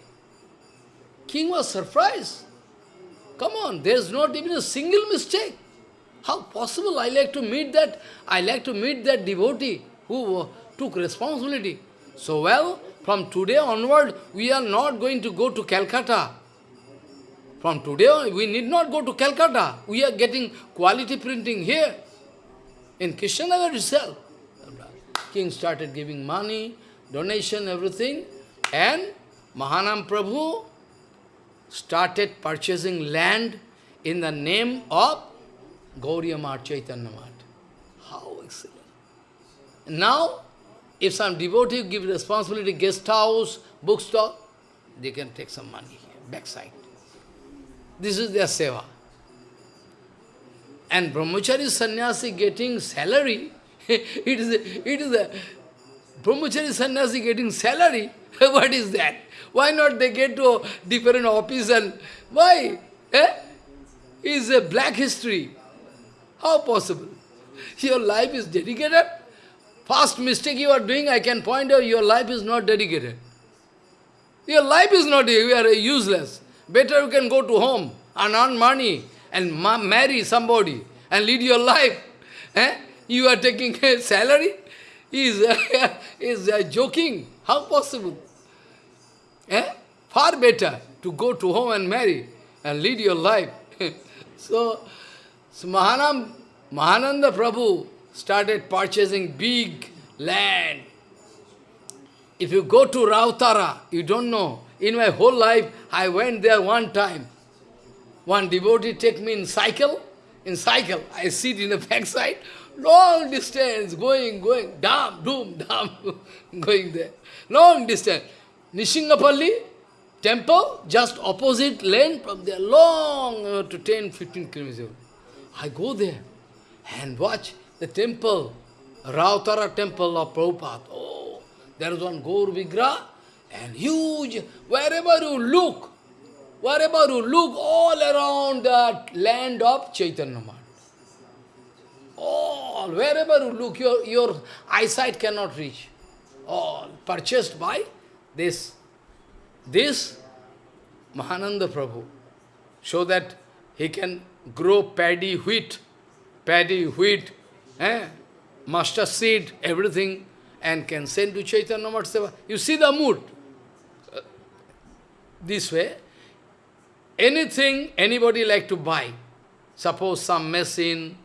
King was surprised. Come on, there is not even a single mistake. How possible? I like to meet that, I like to meet that devotee who took responsibility. So well, from today onward, we are not going to go to Calcutta. From today, we need not go to Calcutta. We are getting quality printing here, in Krishnanagar itself. King started giving money, donation, everything, and Mahanam Prabhu started purchasing land in the name of Gauriya Mat, Chaitanya Mat. How excellent. Now, if some devotee give responsibility, guest house, bookstore, they can take some money here, backside. This is their seva. And brahmachari sannyasi getting salary, it is it is a brahmachari sannyasi getting salary. what is that? Why not they get to a different office and why? Eh? Is a black history. How possible? Your life is dedicated. First mistake you are doing, I can point out your life is not dedicated. Your life is not, you are useless. Better you can go to home and earn money and ma marry somebody and lead your life. Eh? You are taking a salary? Is is uh, joking. How possible? Eh? Far better to go to home and marry and lead your life. so, so Mahanam, Mahananda Prabhu started purchasing big land. If you go to Rautara, you don't know. In my whole life, I went there one time. One devotee take me in cycle. In cycle, I sit in the backside, long distance, going, going, dam, doom, dam, going there. Long distance. Nishingapalli temple, just opposite lane from there, long uh, to 10, 15 kilometers. I go there and watch the temple, Rautara temple of Prabhupada. Oh, there is one Gaur Vigra and huge, wherever you look, wherever you look, all around that land of Chaitanya Math. All, wherever you look, your, your eyesight cannot reach. All purchased by this, this Mahananda Prabhu, so that he can grow paddy, wheat, paddy, wheat, eh? mustard seed, everything, and can send to Chaitanya Mahaprabhu. You see the mood. This way, anything anybody like to buy, suppose some machine,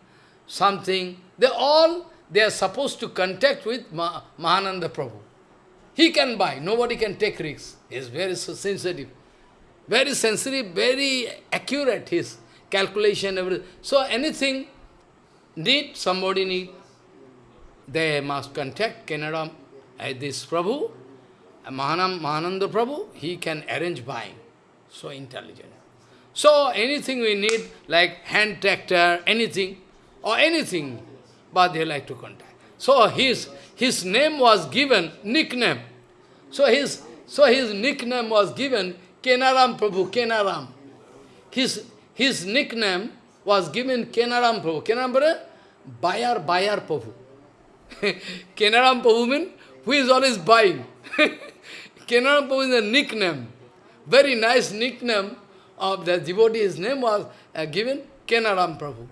something, they all, they are supposed to contact with Ma Mahananda Prabhu. He can buy, nobody can take risks. He is very sensitive. Very sensitive, very accurate, his calculation, everything. So anything need, somebody need, they must contact Canada, uh, this Prabhu, Mahanam, Mahananda Prabhu, he can arrange buying. So intelligent. So anything we need, like hand tractor, anything, or anything, but they like to contact. So his, his name was given, nickname. So his, so his nickname was given Kenaram Prabhu, Kenaram. His, his nickname was given Kenaram Prabhu. Kenaram Prabhu, buyer, buyer Prabhu. Kenaram Prabhu means who is always buying. Kenaram Prabhu is a nickname. Very nice nickname of the devotee. His name was uh, given Kenaram Prabhu.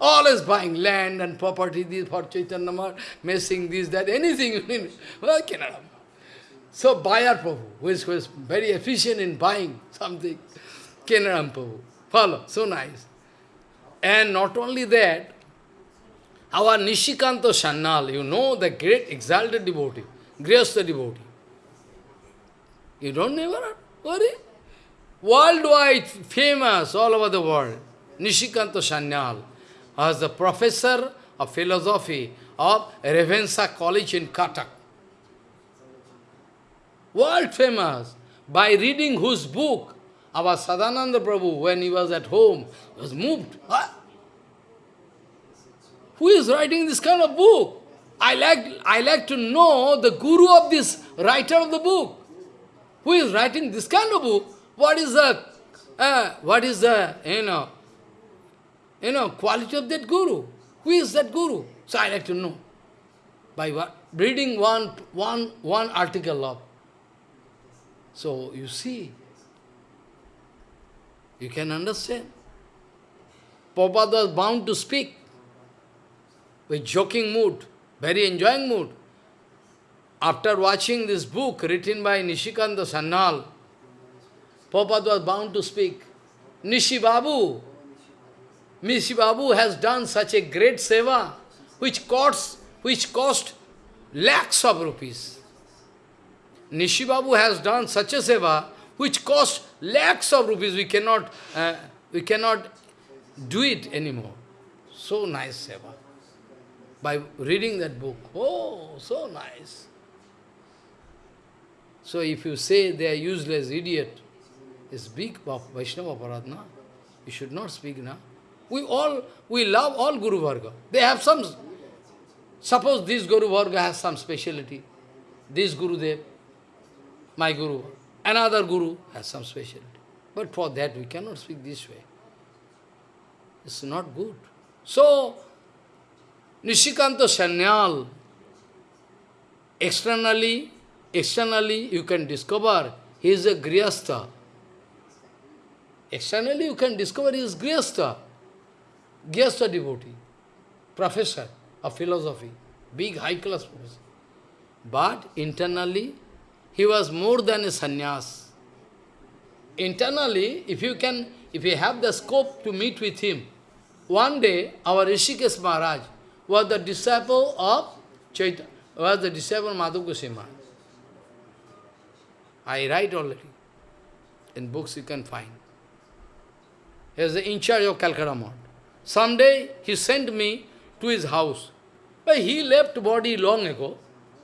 Always buying land and property, this for Chaitanya Math, messing this, that, anything. Well, Kenaram. So buyer Prabhu, who is very efficient in buying something. Kenaram Prabhu. Follow, so nice. And not only that, our Nishikanta Sanyal, you know the great exalted devotee, Grihastha devotee. You don't never worry? Worldwide famous all over the world. Nishikanta Sanyal as the professor of philosophy of Ravenshaw College in Cuttack. World famous. By reading whose book, our Sadananda Prabhu, when he was at home, was moved. Who is writing this kind of book? I like, I like to know the guru of this writer of the book. Who is writing this kind of book? What is the, uh, what is the, you know, you know, quality of that guru? Who is that guru? So I like to know. By what? Reading one, one, one article of. So you see, you can understand. Prabhupada was bound to speak with joking mood, very enjoying mood. After watching this book written by Nishikanta Sanyal, Prabhupada was bound to speak. Nishi Babu, Nishi Babu has done such a great seva, which costs, which cost lakhs of rupees. Nishi Babu has done such a seva, which cost lakhs of rupees. We cannot, uh, we cannot do it anymore. So nice seva. By reading that book, oh, so nice. So if you say they are useless idiot, it's big Vaishnava Paradna. You should not speak now. We all, we love all Guru Varga. They have some, suppose this Guru Varga has some speciality. This Guru Dev, my Guru, another Guru has some speciality. But for that we cannot speak this way. It's not good. So, Nishikanta Sanyal, externally, externally you can discover he is a Grihastha. Externally you can discover he is Grihastha, Grihastha devotee, professor of philosophy, big high class professor. But internally, he was more than a sannyas. Internally, if you can, if you have the scope to meet with him, one day our Rishikesh Maharaj was the disciple of Chaitanya, was the disciple of Madhav I write already. In books you can find. He was the in charge of Calcutta Mart. Someday he sent me to his house. But he left body long ago.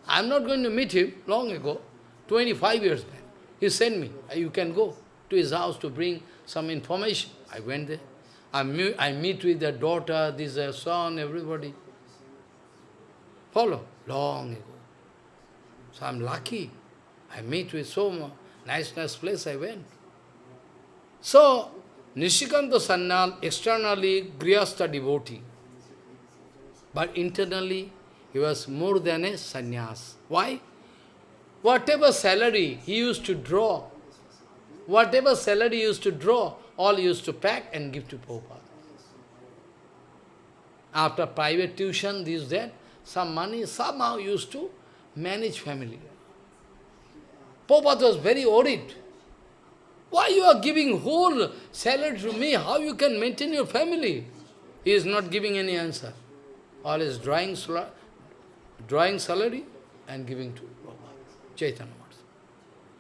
I am not going to meet him long ago, 25 years back. He sent me, you can go to his house to bring some information. I went there. I meet, I meet with the daughter, this uh, son, everybody. Follow, long ago. So I'm lucky. I meet with so nice, nice place I went. So, Nishikanta Sanyal, externally Grihastha devotee, but internally he was more than a sannyas. Why? Whatever salary he used to draw, whatever salary he used to draw, all used to pack and give to Prabhupada. After private tuition, this, that, some money somehow used to manage family. Prabhupada was very worried. Why you are giving whole salary to me? How you can maintain your family? He is not giving any answer. All is drawing, drawing salary and giving to Prabhupada, Chaitanya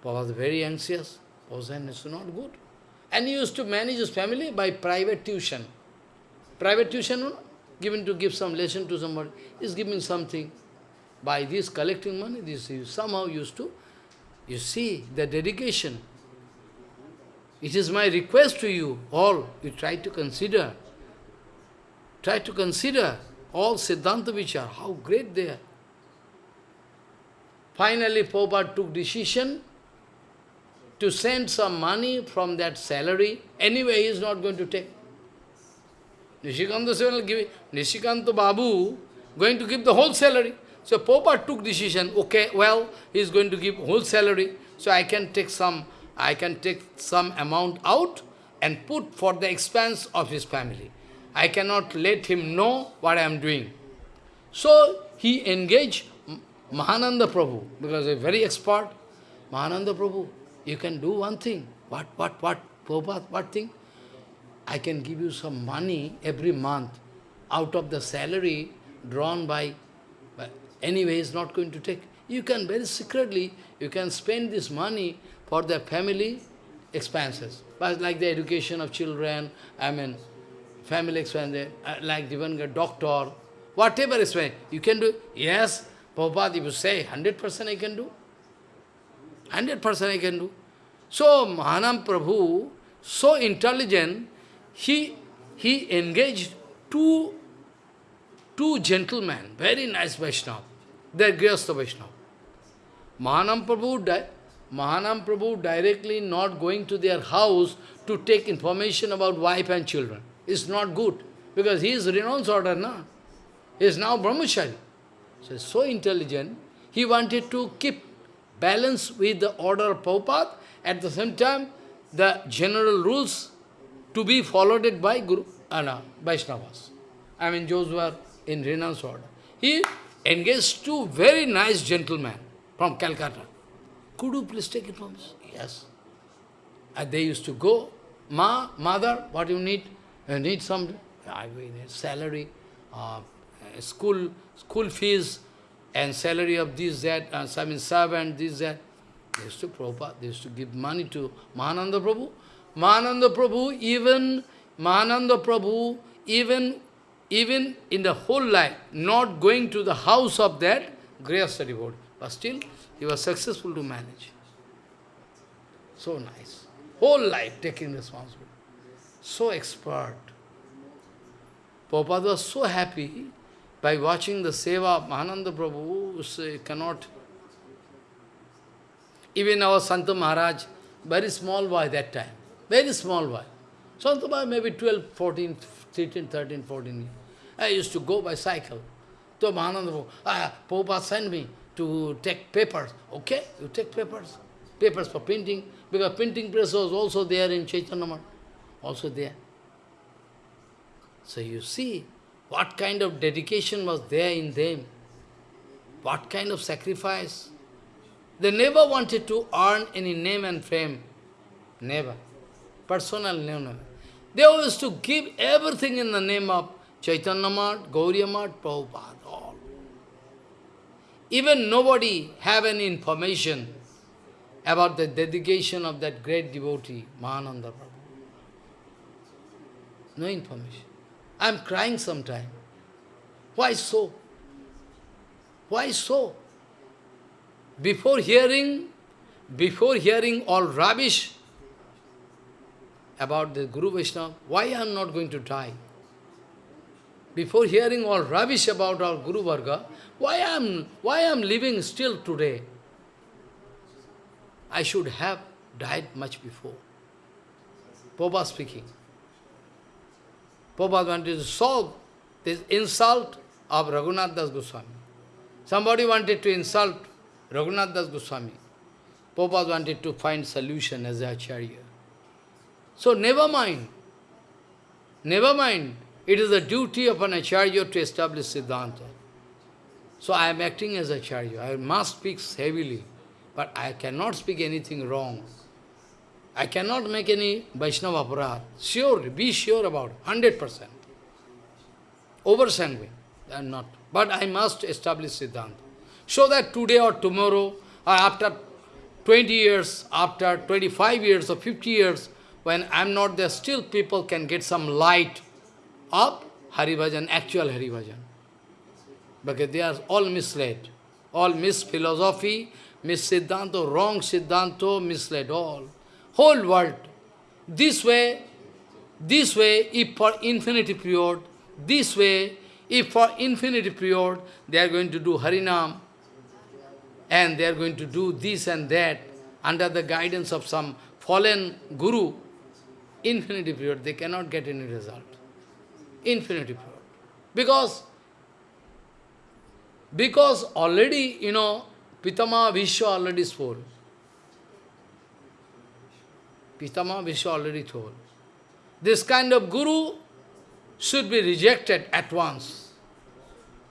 Prabhupada was very anxious. Prabhupada is not good. And he used to manage his family by private tuition. Private tuition, no? given to give some lesson to somebody, is giving something. By this collecting money, this is somehow used to you see, the dedication. It is my request to you all, you try to consider. Try to consider all Siddhanta Vichar, how great they are. Finally, Prabhupada took decision to send some money from that salary. Anyway, he is not going to take. Nishikanta will give Nishikanta Babu going to give the whole salary. So Popa took decision, okay, well, he is going to give whole salary, so I can take some, I can take some amount out and put for the expense of his family. I cannot let him know what I am doing. So he engaged Mahananda Prabhu, because a very expert, Mahananda Prabhu, you can do one thing. What, what, what? Prabhupada, what thing? I can give you some money every month out of the salary drawn by anyway, he's not going to take. You can very secretly, you can spend this money for the family expenses. But like the education of children, I mean, family expenses, uh, like even a doctor, whatever expense, you can do. Yes, Prabhupada, if you say 100% I can do, 100% I can do. So, Mahanam Prabhu, so intelligent, he, he engaged two, two gentlemen, very nice Vaishnava. They are Grihastha Vaishnava. Mahanam Prabhu, Mahanam Prabhu directly not going to their house to take information about wife and children. It's not good, because he is renounced order, na? He is now brahmachari. So, so intelligent, he wanted to keep balance with the order of Prabhupada, at the same time, the general rules to be followed by Guru, uh, Vaishnavas. I mean, those who are in renounced order. He engaged two very nice gentlemen from Calcutta. Could you please take it from us? Yes. And they used to go, Ma, mother, what you need? You need some I mean, salary, uh, school, school fees, and salary of this, that, uh, I mean, servant, this, that. They used to Prabhupada, they used to give money to Mahananda Prabhu. Mahananda Prabhu, even Mahananda Prabhu, even, even in the whole life, not going to the house of that Grihastha devotee. But still, he was successful to manage. So nice. Whole life taking responsibility. So expert. Prabhupada was so happy by watching the seva of Mahananda Prabhu, cannot... Even our Santa Maharaj, very small boy that time, very small boy. Santa boy maybe 12, 14, 13, 13, 14 years. I used to go by cycle. So Mahananda ah, Prabhupada sent me to take papers. Okay, you take papers. Papers for printing, because printing press was also there in Chaitanya also there. So you see, what kind of dedication was there in them? What kind of sacrifice? They never wanted to earn any name and fame. Never. Personal name, never. They always to give everything in the name of Chaitanya Math, Gauriya Math, Prabhupada. Even nobody have any information about the dedication of that great devotee, Mahananda Prabhu. No information. I am crying sometime. Why so? Why so? Before hearing, before hearing all rubbish about the Guru Vaishnava, why I am not going to die? Before hearing all rubbish about our Guru Varga, why am, why I am living still today? I should have died much before. Popa speaking. Prabhupada wanted to solve this insult of Raghunath Das Goswami. Somebody wanted to insult Raghunath Das Goswami. Prabhupada wanted to find solution as a Acharya. So never mind. Never mind. It is the duty of an Acharya to establish Siddhanta. So I am acting as Acharya. I must speak heavily, but I cannot speak anything wrong. I cannot make any Vaishnava. Sure, be sure about 100%. Over sanguine, I am not. But I must establish Siddhanta. So that today or tomorrow, or after 20 years, after 25 years or 50 years, when I am not there, still people can get some light of Haribhajan, actual Haribhajan. Because they are all misled. All mis-philosophy, mis-siddhanto, wrong siddhanto, misled all whole world. This way, this way, if for infinity period, this way, if for infinity period, they are going to do Harinam, and they are going to do this and that, under the guidance of some fallen guru, infinity period, they cannot get any result. Infinity period. Because, because already, you know, Pitama Bhishma already spoke. Pitama Bhishma already told. This kind of guru should be rejected at once.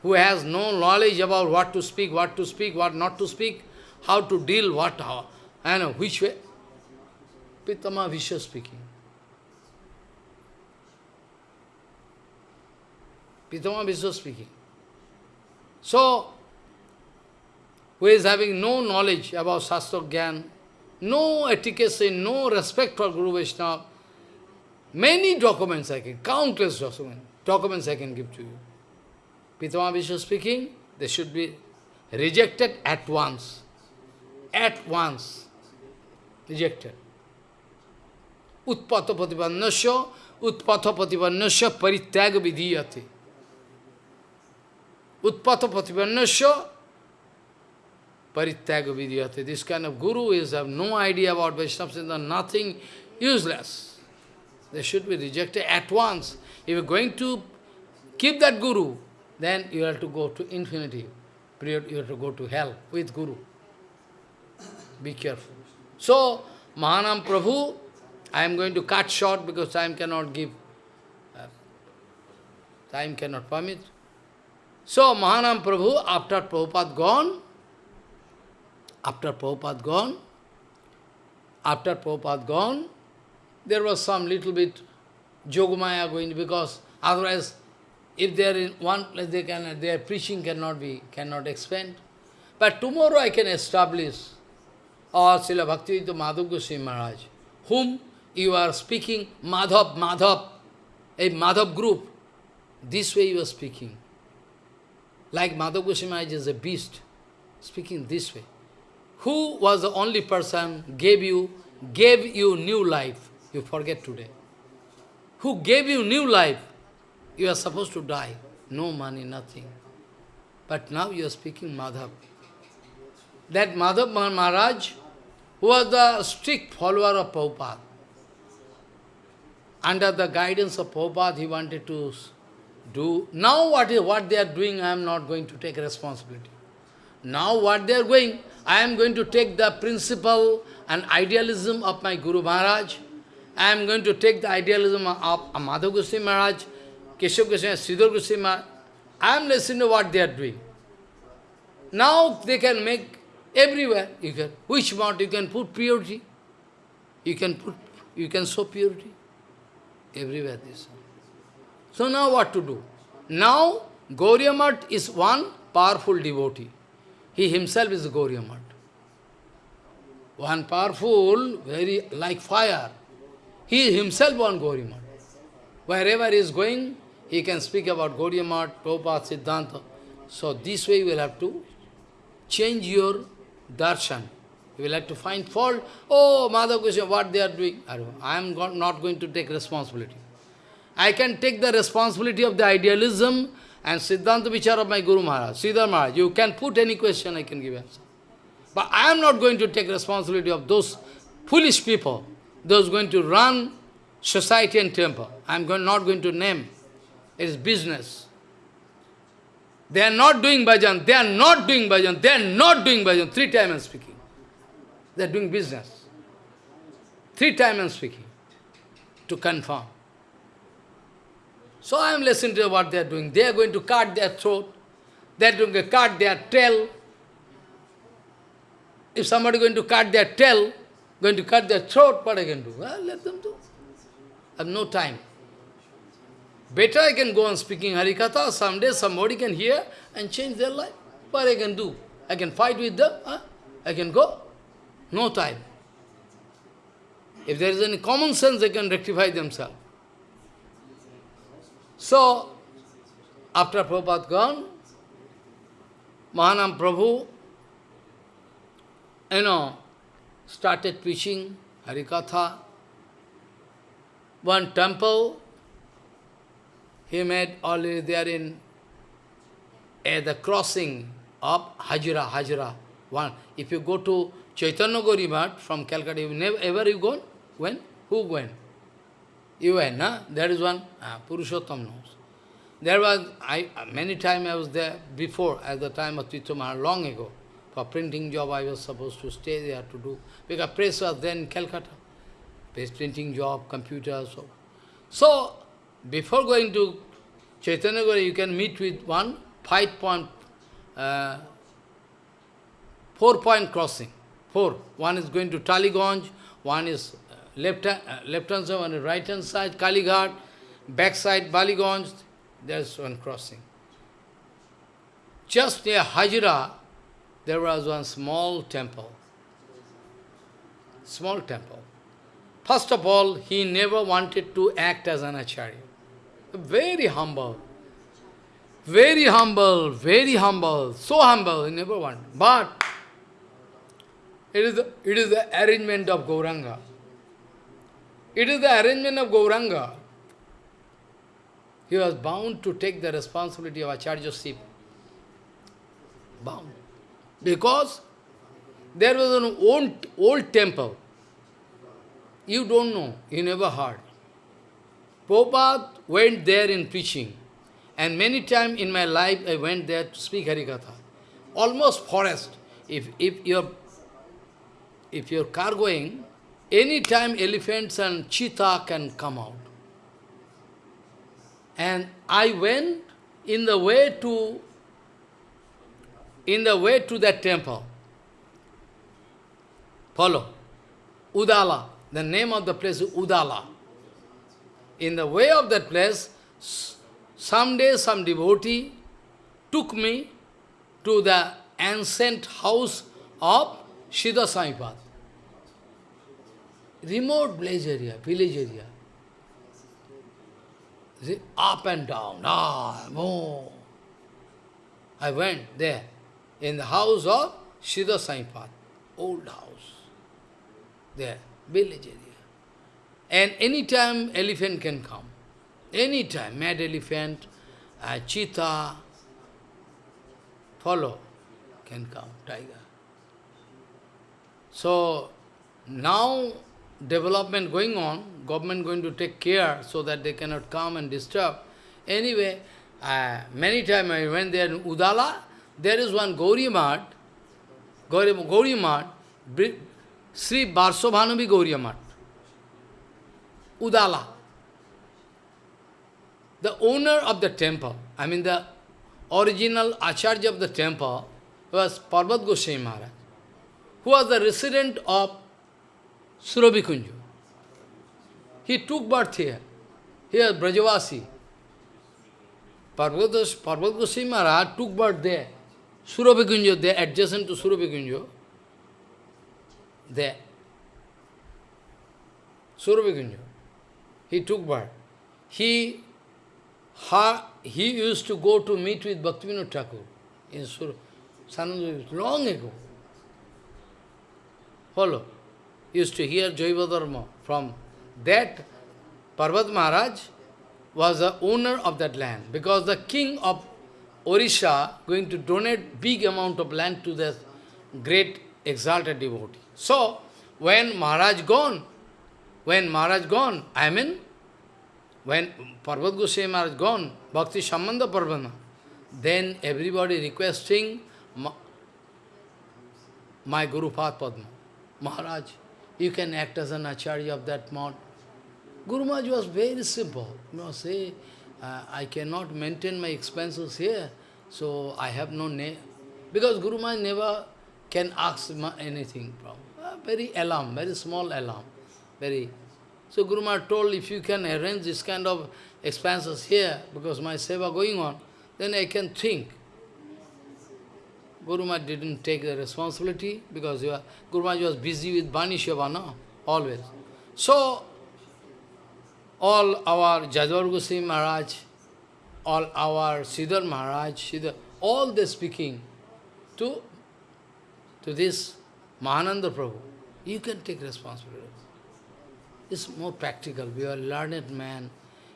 Who has no knowledge about what to speak, what to speak, what not to speak, how to deal, what, how, and which way. Pitama Bhishma speaking. Pitama Bhishma speaking. So, who is having no knowledge about Shastra Gyan, no etiquette, no respect for Guru Vaishnava, many documents I can, countless documents, documents I can give to you. Pitama Bhishma speaking, they should be rejected at once. At once. Rejected. Utpata patipannasya, utpata vidhiyate. Utpata patipannasya parityaga vidhiyate. This kind of guru is have no idea about Vaishnava nothing useless. They should be rejected at once. If you are going to keep that guru, then you have to go to infinity. Period, you have to go to hell with guru. Be careful. So, Mahanam Prabhu, I am going to cut short because time cannot give, uh, time cannot permit. So, Mahanam Prabhu, after Prabhupada gone, after Prabhupada gone, after Prabhupada gone, there was some little bit Yogamaya going because otherwise if they are in one place, they can, their preaching cannot be, cannot expand. But tomorrow I can establish, or Srila Bhaktivedanta Madhav Goswami Maharaj, whom you are speaking, Madhav, Madhav, a Madhav group. This way you are speaking. Like Madhav Goswami is a beast, speaking this way. Who was the only person gave you, gave you new life? You forget today. Who gave you new life? You are supposed to die. No money, nothing. But now you are speaking Madhav. That Madhav Maharaj was the strict follower of Prabhupada. Under the guidance of Prabhupada, he wanted to do. Now what, is, what they are doing, I am not going to take responsibility. Now what they are going, I am going to take the principle and idealism of my Guru Maharaj. I am going to take the idealism of Madhav Goswami Maharaj Keshav Goswami, Sridhar Goswami, I am listening to what they are doing. Now they can make everywhere. You can which mount you can put purity. You can put you can show purity. Everywhere this. So now what to do? Now Gauriya is one powerful devotee. He himself is Gauriya One powerful, very like fire. He himself one Gauriya Wherever he is going, he can speak about Gaudiya Math, Prabhupada, Siddhanta. So this way you will have to change your darshan. You will have to find fault. Oh, Madhav Goswami, what they are doing? I am not going to take responsibility. I can take the responsibility of the idealism and Siddhanta Vichar of my Guru Maharaj, Siddhar Maharaj. You can put any question, I can give answer. But I am not going to take responsibility of those foolish people, those going to run society and temple. I am going, not going to name. It is business. They are not doing bhajan. They are not doing bhajan. They are not doing bhajan. Three times I am speaking. They are doing business. Three times I am speaking to confirm. So I am listening to what they are doing. They are going to cut their throat. They are going to cut their tail. If somebody is going to cut their tail, going to cut their throat, what I can do? Well, let them do. I have no time. Better I can go on speaking Harikatha, someday somebody can hear and change their life. What I can do? I can fight with them, huh? I can go. No time. If there is any common sense, they can rectify themselves. So, after Prabhupada gone, Mahanam Prabhu, you know, started preaching Harikatha. One temple he made already there in at the crossing of Hajira, Hajira. One. If you go to Chaitanya Gaurimat from Calcutta, you never ever you go? When? Who went? Went, na? There is one, uh, Purushottam knows. There was, I many times I was there before, at the time of Titumar, long ago. For printing job, I was supposed to stay there to do, because press was then Calcutta. Press printing job, computer, so. So, before going to Chaitanya Gauri, you can meet with one five point, uh, four point crossing. Four. One is going to Tollygunge, one is left, uh, left hand side, one is right hand side, Kalighat, back side Ballygunge, there's one crossing. Just near Hajira, there was one small temple. Small temple. First of all, he never wanted to act as an acharya. Very humble. Very humble, very humble, so humble, he never wanted. But it is the, it is the arrangement of Gauranga. It is the arrangement of Gauranga. He was bound to take the responsibility of acharyaship. Bound. Because there was an old, old temple. You don't know, you never heard. Prabhupada went there in preaching. And many times in my life I went there to speak Harikatha. Almost forest. If, if your if you're car going, any time elephants and cheetah can come out. And I went in the way to in the way to that temple. Follow. Udala. The name of the place is Udala. In the way of that place, someday some devotee took me to the ancient house of Siddha Saipad. Remote village area, village area. See, up and down, ah, more. I went there, in the house of Siddha Saipad, old house, there, village area. And any time elephant can come. Any time, mad elephant, uh, cheetah, follow, can come, tiger. So, now development going on, government going to take care so that they cannot come and disturb. Anyway, uh, many times I went there in Udala, there is one Gauri Mat, Gauri, Gauri Mat, Sri Barsovanavi Gauri Mat, Udala. The owner of the temple, I mean the original Acharya of the temple, was Parvat Goswami Maharaj, who was the resident of Surabhikunju. He took birth here. Here, Brajavasi. Parvat Goswami Maharaj took birth there. Surabhikunjo, there, adjacent to Surabhikunjo. There. Surabhikunjo. He took birth. He, ha, he used to go to meet with Bhaktivinoda Thakur in Sur Sananda, long ago. Follow used to hear Jaiva Dharma from that Parvat Maharaj was the owner of that land because the king of Orisha going to donate big amount of land to the great exalted devotee. So, when Maharaj gone, when Maharaj gone, I mean, when Parvat Goswami Maharaj gone, Bhakti Sambandha Parvana, then everybody requesting my Guru Padma, Maharaj, you can act as an acharya of that mode. Guru Maharaj was very simple. You know, say, uh, I cannot maintain my expenses here, so I have no name. Because Guru Maharaj never can ask anything from. Uh, very alarm, very small alarm. Very. So Guru Maharaj told, if you can arrange this kind of expenses here, because my seva going on, then I can think. Guru Maharaj didn't take the responsibility because are, Guru Maharaj was busy with Bani Seva, no? Always. So, all our Jajavar Goswami Maharaj, all our Sridhar Maharaj, Sridhar, all they speaking to, to this Mahananda Prabhu. You can take responsibility. It's more practical. You are a learned man.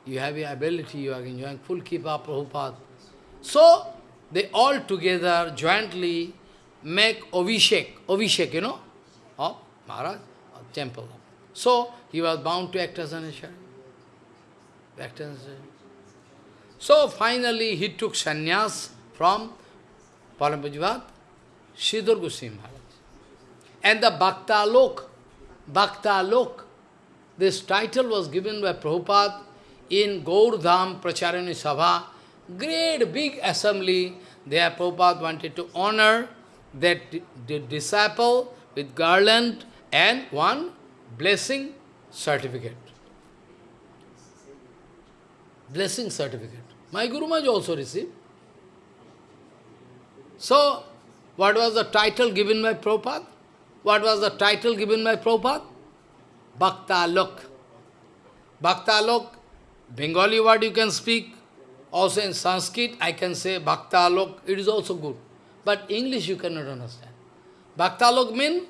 You have your ability. You are enjoying full keep up Prabhupada. So, they all together jointly make Avishek, Avishek, you know, of Maharaj, of temple. So, he was bound to act as an Acharya. Act as So, finally, he took sannyas from Paramapujivat, Sridhar Goswami Maharaj. And the Bhakta Lok, Bhakta Lok, this title was given by Prabhupada in Gaurdham Pracharani Sabha, great big assembly, there Prabhupada wanted to honor that disciple with garland and one blessing certificate. Blessing certificate. My Guru Maharaj also received. So, what was the title given by Prabhupada? What was the title given by Prabhupada? Bhakta Alok. Bhakta Alok, Bengali word you can speak. Also in Sanskrit, I can say Bhaktalok, it is also good. But English you cannot understand. Bhakta Alok mean,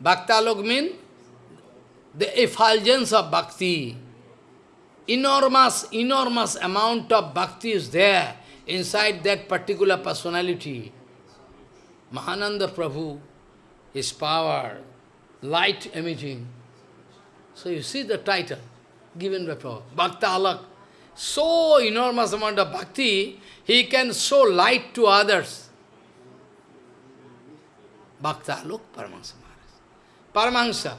Bhakta Alok mean the effulgence of bhakti. Enormous, enormous amount of bhakti is there inside that particular personality. Mahananda Prabhu, his power, light emitting. So you see the title given by Alak. So enormous amount of bhakti, he can show light to others. Bhakta Alok Paramahansa Maharaj. Paramahansa.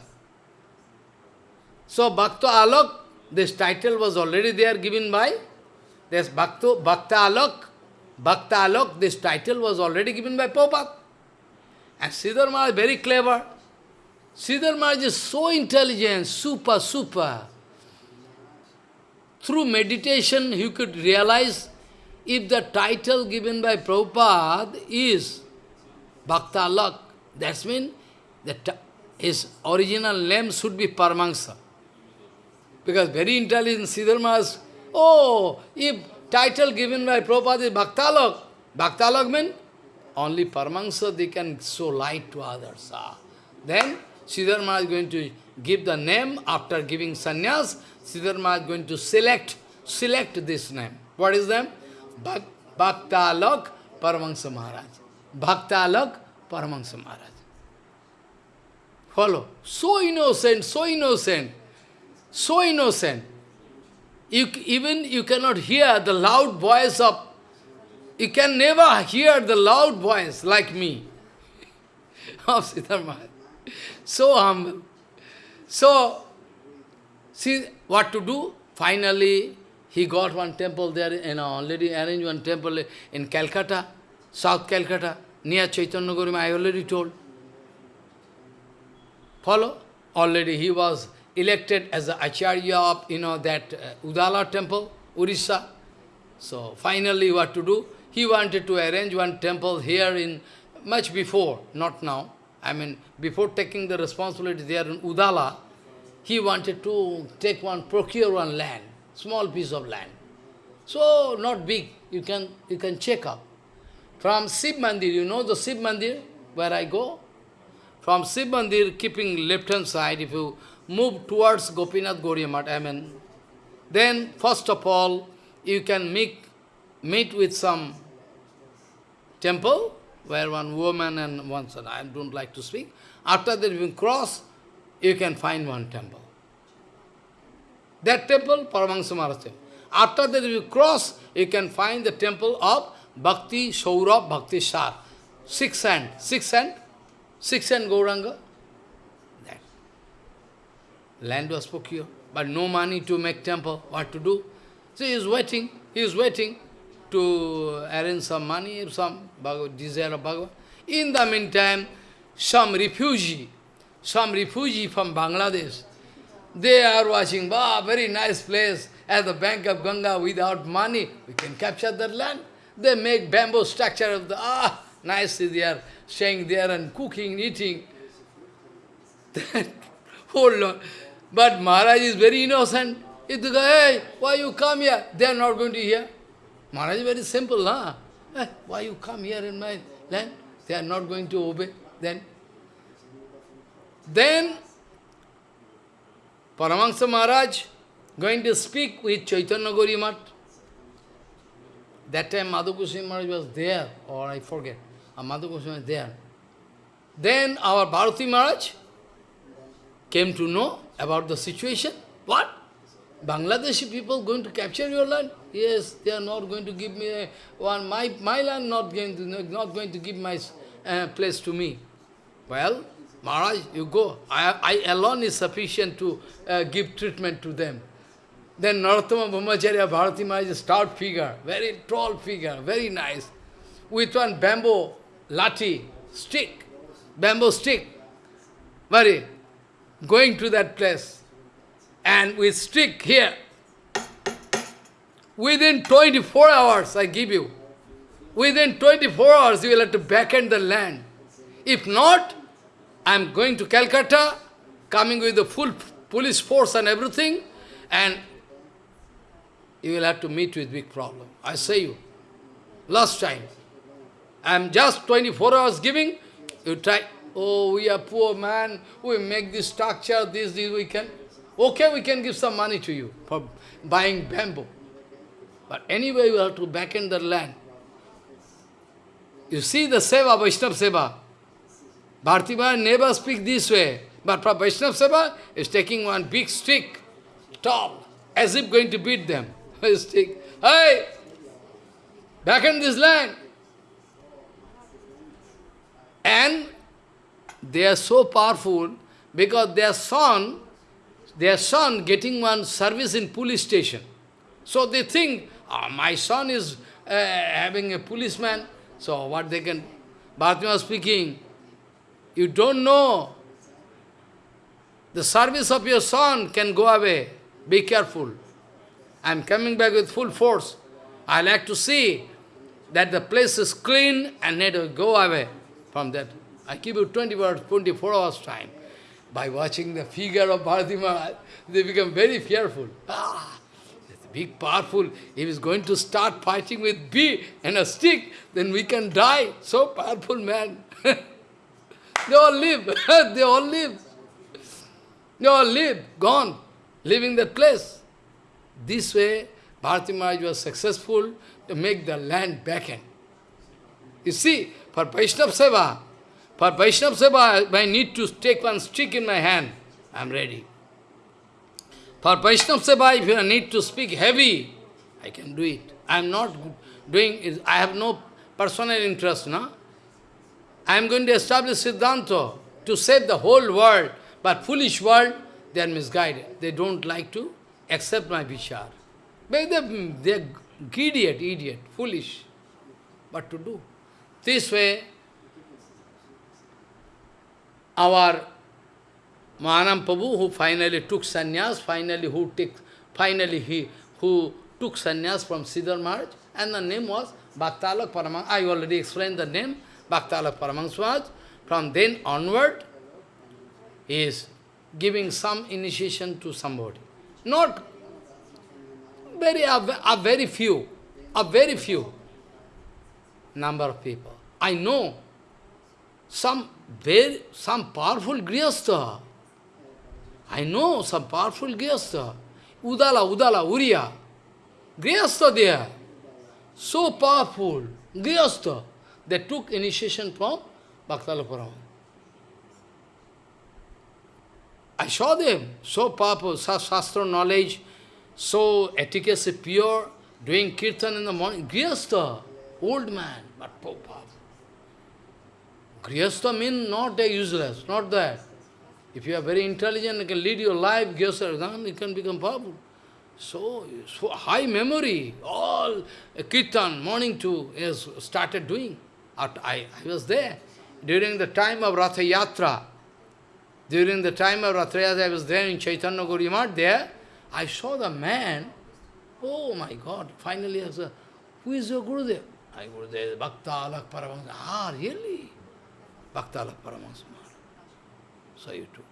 So Bhakta Alok, this title was already there given by this Bhakta, Bhakta Alok. Bhakta Alok, this title was already given by Prabhupada. And Sridhar Maharaj very clever. Sridhar Maharaj is so intelligent, super, super. Through meditation, he could realize if the title given by Prabhupada is Bhakta Alak, that means that his original name should be Paramahansa. Because very intelligent Sridhar Maharaj, oh, if title given by Prabhupada is Bhakta Alak, Bhakta Alak means only Paramahansa, they can show light to others. Ah. Then, Sridhar Maharaj is going to give the name after giving sannyas. Sridhar Maharaj is going to select, select this name. What is name? Bhak Bhakta Alok Paramahansa Maharaj. Bhakta Alok Paramahansa Maharaj. Follow. So innocent, so innocent, so innocent. You, even you cannot hear the loud voice of you can never hear the loud voice like me of Siddhartha So humble. So, see what to do? Finally, he got one temple there, you know, already arranged one temple in Calcutta, South Calcutta, near Chaitanya Guru, I already told. Follow? Already he was elected as the Acharya of, you know, that uh, Udala temple, Orissa. So, finally what to do? He wanted to arrange one temple here in, much before, not now. I mean, before taking the responsibility there in Udala, he wanted to take one, procure one land, small piece of land. So, not big, you can, you can check up. From Sib Mandir, you know the Sib Mandir, where I go? From Sib Mandir, keeping left-hand side, if you move towards Gopinath Gauriya I mean, then first of all, you can meet, meet with some temple, where one woman and one son, I don't like to speak. After that you cross, you can find one temple. That temple, Paramahansa Maharaj After that you cross, you can find the temple of Bhakti Saurabh Bhakti Sar. Six hand, six hand, six hand Gauranga. That. Land was procured, but no money to make temple. What to do? So he is waiting, he is waiting to arrange some money, some desire of Bhagavan. In the meantime, some refugee, some refugee from Bangladesh, they are watching, wow, very nice place, at the bank of Ganga, without money, we can capture that land. They make bamboo structure of the, ah, nicely they are staying there and cooking, eating. oh Lord. But Maharaj is very innocent. If they go, hey, why you come here? They are not going to hear. Maharaj very simple, huh? Eh, why you come here in my land? They are not going to obey. Then, then Paramahansa Maharaj going to speak with Chaitanya Gauriya Math. That time Madhu Goswami Maharaj was there, or I forget. Uh, Madhu was there. Then our Bharati Maharaj came to know about the situation. What? Bangladeshi people going to capture your land? Yes, they are not going to give me one, my, my land not going to, not going to give my uh, place to me. Well, Maharaj, you go. I, I alone is sufficient to uh, give treatment to them. Then Narottama Brahmacharya Bharati Maharaj is a stout figure, very tall figure, very nice. With one bamboo lati, stick, bamboo stick, very, going to that place and with stick here, Within 24 hours, I give you. Within 24 hours, you will have to backend the land. If not, I am going to Calcutta, coming with the full police force and everything, and you will have to meet with big problem. I say you. Last time. I am just 24 hours giving, you try, oh, we are poor man, we make this structure, this, this, we can. Okay, we can give some money to you for buying bamboo. But anyway, you have to back in the land. You see the Seva, Vaishnava Seva. Bhartiba never speak this way. But for Vaishnava Seva, is taking one big stick, tall, as if going to beat them. stick. Hey! Back in this land. And they are so powerful because their son, their son getting one service in police station. So they think, oh, my son is uh, having a policeman, so what they can... Bharati was speaking, you don't know. The service of your son can go away. Be careful. I am coming back with full force. I like to see that the place is clean and need to go away from that. I give you 20 hours, 24 hours time. By watching the figure of Bharati Maharaj, they become very fearful. Ah, big, powerful. If he's going to start fighting with bee and a stick, then we can die. So powerful man. they all live. they all live. They all live, gone, leaving that place. This way, Bharati Maharaj was successful to make the land vacant. You see, for Vaishnava Seva, for Vaishnava Seva, I need to take one stick in my hand. I am ready. For Vaishnava Seva, if I need to speak heavy, I can do it. I am not doing it. I have no personal interest, no? I am going to establish Siddhanta to save the whole world, but foolish world, they are misguided. They don't like to accept my vichar. They are idiot, idiot, foolish. What to do? This way, our Mahanam Prabhu, who finally took sannyas, finally who took, finally he who took sannyas from Sridhar Maharaj, and the name was Bhaktalak Paramang. I already explained the name, Bhaktalak Paramangswaj. From then onward, he is giving some initiation to somebody. Not very, a very few, a very few number of people. I know some very, some powerful grihastha. I know some powerful grihastha. Udala, Udala, Uriya. Grihastha there. So powerful. Grihastha. They took initiation from Bhaktala Parama. I saw them, so powerful, Shastra knowledge, so efficacy pure, doing kirtan in the morning. Grihastha, old man, but powerful. Grihastha means not a useless, not that. If you are very intelligent, you can lead your life, Grihastha, you can become powerful. So, so high memory, all kirtan, morning to, is started doing. I, I was there. During the time of Ratha Yatra, during the time of Ratha Yatra, I was there in Chaitanya Gauriya there, I saw the man, oh my God, finally I said, who is your Gurudev? I Gurudev, Bhakta Alak Paramahansa. Ah, really? Bhakta Alak Paramahansa So you took.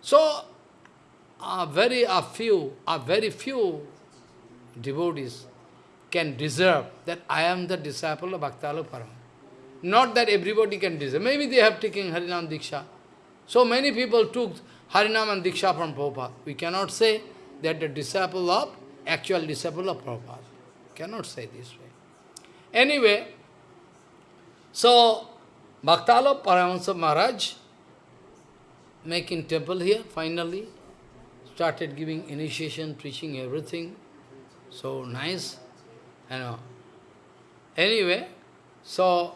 So, a very a few, a very few devotees can deserve that I am the disciple of Bhakta Alak Paramahansa. Not that everybody can deserve. Maybe they have taken Harinam Diksha. So many people took Harinam and Diksha from Prabhupada. We cannot say that the disciple of, actual disciple of Prabhupada. Cannot say this way. Anyway, so Bhaktala Paramahansa Maharaj making temple here, finally, started giving initiation, preaching everything. So nice, you know. Anyway, so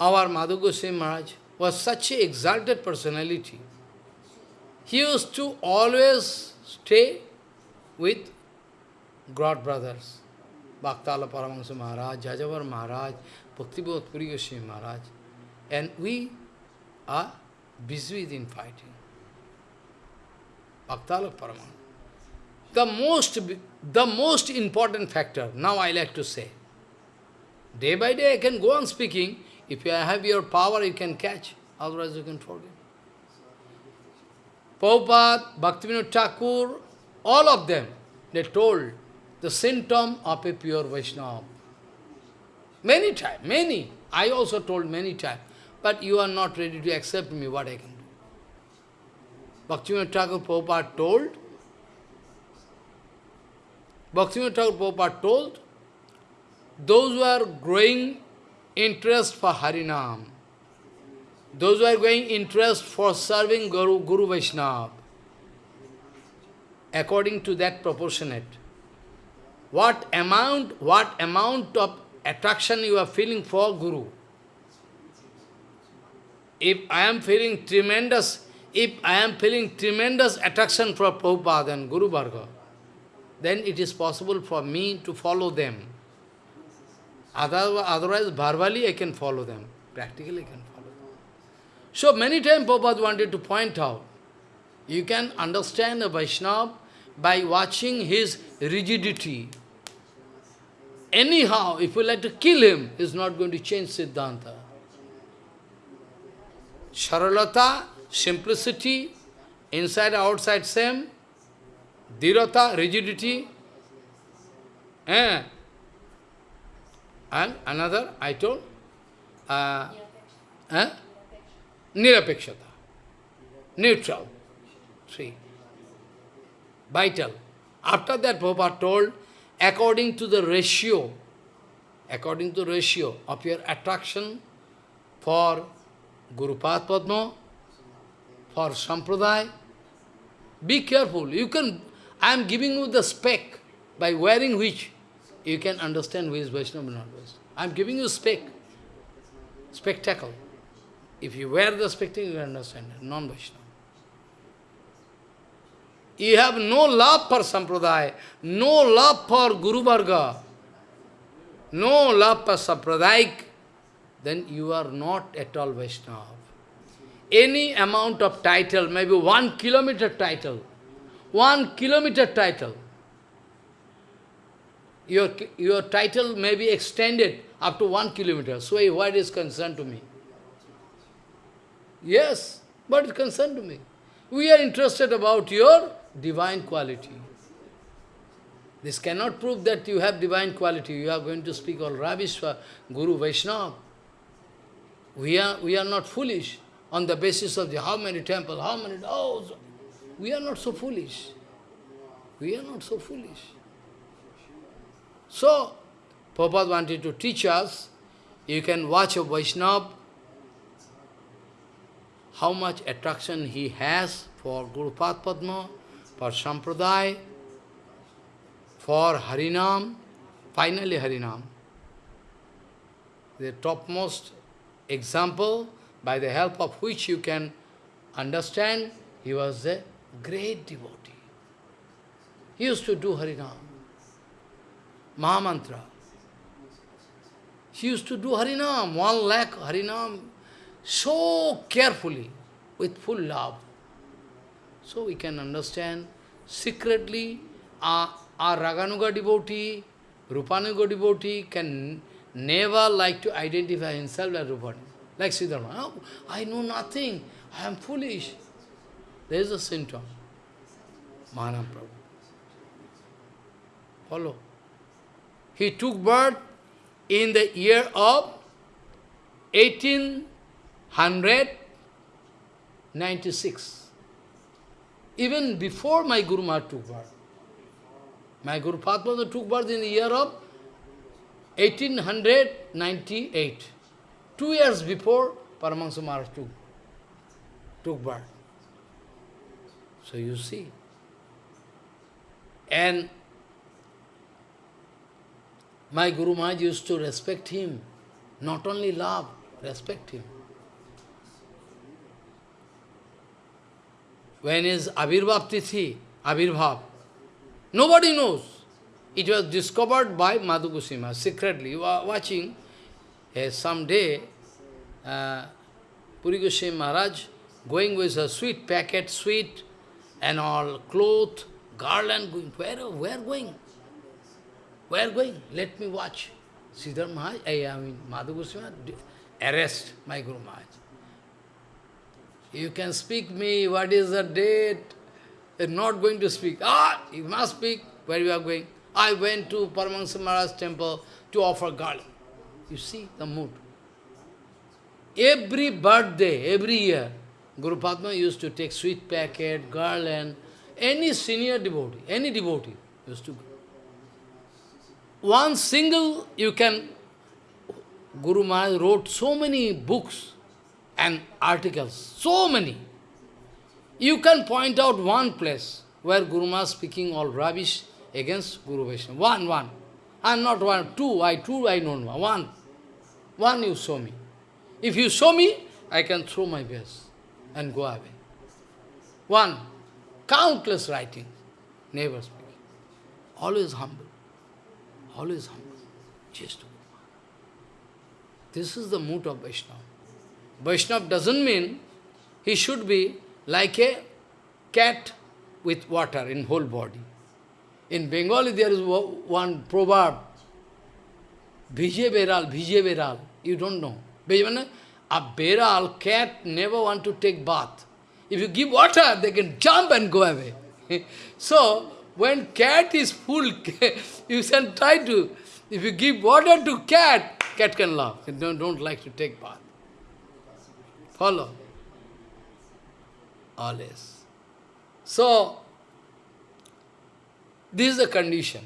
our Madhu Maharaj was such a exalted personality. He used to always stay with God brothers. Bhaktala Paramahansa Maharaj, Jajavar Maharaj, Bhaktivedanta Puri Maharaj. And we are busy in fighting. Bhaktala Paramahansa. the most, the most important factor, now I like to say. Day by day I can go on speaking. If you have your power, you can catch. Otherwise you can forget. Prabhupada, Bhaktivinoda Thakur, all of them, they told the symptom of a pure Vaishnava. Many times, many. I also told many times. But you are not ready to accept me, what I can do. Bhaktivinoda Thakur Prabhupada told, Bhaktivinoda Thakur Prabhupada told, those who are growing interest for Harinam, those who are growing interest for serving Guru, Guru Vaishnava, according to that proportionate, what amount, what amount of attraction you are feeling for Guru. If I am feeling tremendous, if I am feeling tremendous attraction for Prabhupada and Guru Varga, then it is possible for me to follow them. Otherwise, otherwise verbally I can follow them. Practically I can follow them. So many times Prabhupada wanted to point out, you can understand a Vaishnava by watching his rigidity. Anyhow, if you like to kill him, he is not going to change Siddhanta. Saralata, simplicity, inside outside same, Dhirata, rigidity, eh? and another, I told, uh, eh? Nirapekshata, neutral, see, vital. After that, Prabhupada told, according to the ratio, according to ratio of your attraction for Guru Padma, for Sampradaya, be careful. You can, I am giving you the spec, by wearing which you can understand who is Vaishnava not Vaishnava. I am giving you spec, spectacle. If you wear the spectacle, you understand, non-Vaishnava. You have no love for Sampradaya, no love for Guru Varga, no love for Sampradayak, then you are not at all Vaishnava. Any amount of title, maybe one kilometer title, one kilometer title, your, your title may be extended up to one kilometer. So what is concerned to me? Yes, but it's concerned to me. We are interested about your divine quality. This cannot prove that you have divine quality. You are going to speak all rubbish for Guru Vaishnava. We are, we are not foolish on the basis of the how many temples, how many... Oh, we are not so foolish. We are not so foolish. So, Prabhupada wanted to teach us, you can watch a Vaishnava, how much attraction he has for Guru Padma, for Sampradaya, for Harinam, finally Harinam. The topmost example by the help of which you can understand he was a great devotee. He used to do Harinam, Mahamantra. He used to do Harinam, one lakh Harinam, so carefully, with full love. So we can understand secretly our, our Raganuga devotee, Rupanuga devotee can never like to identify himself as Rupanuga. Like Siddhartha, oh, I know nothing, I am foolish. There is a symptom. Mahanam Prabhu. Follow. He took birth in the year of 1896. Even before my Guru Maharaj took birth. My Guru Padma took birth in the year of 1898. Two years before Paramahansa Maharaj took, took birth. So you see. And my Guru Maharaj used to respect him, not only love, respect him. When is Abhirbhav Tithi, Abhirbhav, nobody knows. It was discovered by Madhu Goswami secretly. You are watching, uh, someday, uh, Puri Goswami Maharaj going with a sweet packet, sweet and all cloth, garland going. Where, where going? Where going? Let me watch. Siddhar Maharaj, I mean, Madhu Goswami, arrest my Guru Maharaj. You can speak me, what is the date? You're not going to speak. Ah, you must speak. Where you are going? I went to Paramahansa Maharaj's temple to offer garland. You see the mood. Every birthday, every year, Guru Padma used to take sweet packet, garland, any senior devotee, any devotee used to go. One single, you can, Guru Maharaj wrote so many books and articles, so many. You can point out one place where Guru Maharaj speaking all rubbish against Guru Vaishnava. One, one. I'm not one, two, I two I know one. One you show me. If you show me, I can throw my best and go away. One, countless writings, never speaking. Always humble. Always humble. Just This is the mood of Vaishnava. Vaishnava doesn't mean he should be like a cat with water in whole body. In Bengali there is one proverb, Vije Beral, Vije Beral. You don't know. A beral, cat, never want to take bath. If you give water, they can jump and go away. so, when cat is full, you can try to, if you give water to cat, cat can laugh. Don't, don't like to take bath. Follow? Always. So, this is the condition.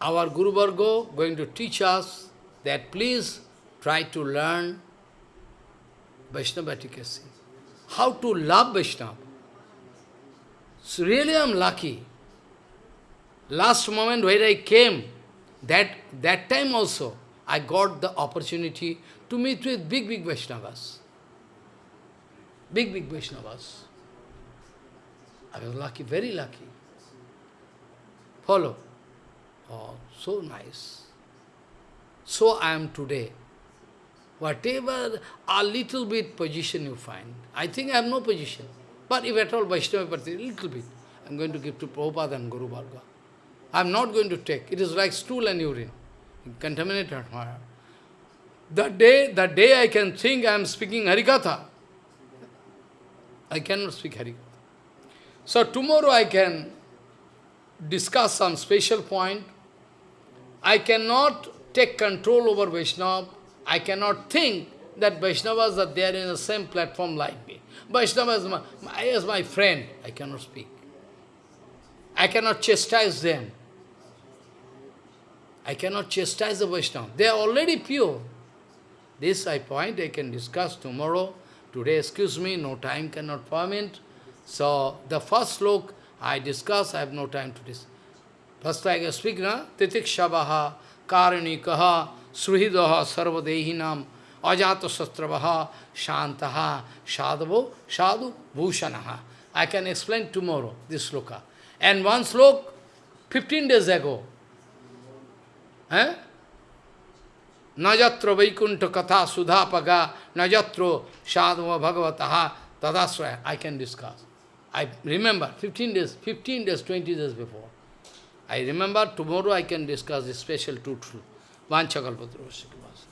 Our Guru Vargo going to teach us that please try to learn Vaishnava efficacy. How to love Vaishnava. So really I am lucky. Last moment where I came, that, that time also, I got the opportunity to meet with big, big Vaishnavas. Big, big Vaishnavas. I was lucky, very lucky. Follow. Oh, so nice. So I am today. Whatever a little bit position you find, I think I have no position. But if at all Vaishnava a little bit, I am going to give to Prabhupada and Guru Varga. I am not going to take. It is like stool and urine. Contaminated heart. The day, the day I can think I am speaking Harikatha, I cannot speak Harikatha. So tomorrow I can discuss some special point. I cannot take control over Vaishnava I cannot think that Vaishnavas are there in the same platform like me. Vaishnava is my, as my friend, I cannot speak. I cannot chastise them. I cannot chastise the Vaishnava. They are already pure. This I point, I can discuss tomorrow. Today, excuse me, no time cannot permit. So, the first slok I discuss, I have no time to discuss. First I speak, na? Titikshabaha, karanikaha, Suhridaha sarvadehinam ajata sastravaha shantaha sadhavo Shadu, bhushanaha. I can explain tomorrow this sloka. And one slok, 15 days ago, eh? Najatra Vaikuntha Katha Sudhapaga Najatro Sadhava Bhagavataha Tadasraya. I can discuss. I remember 15 days, 15 days, 20 days before. I remember tomorrow I can discuss this special truthful. वांछकल्पतरुष्य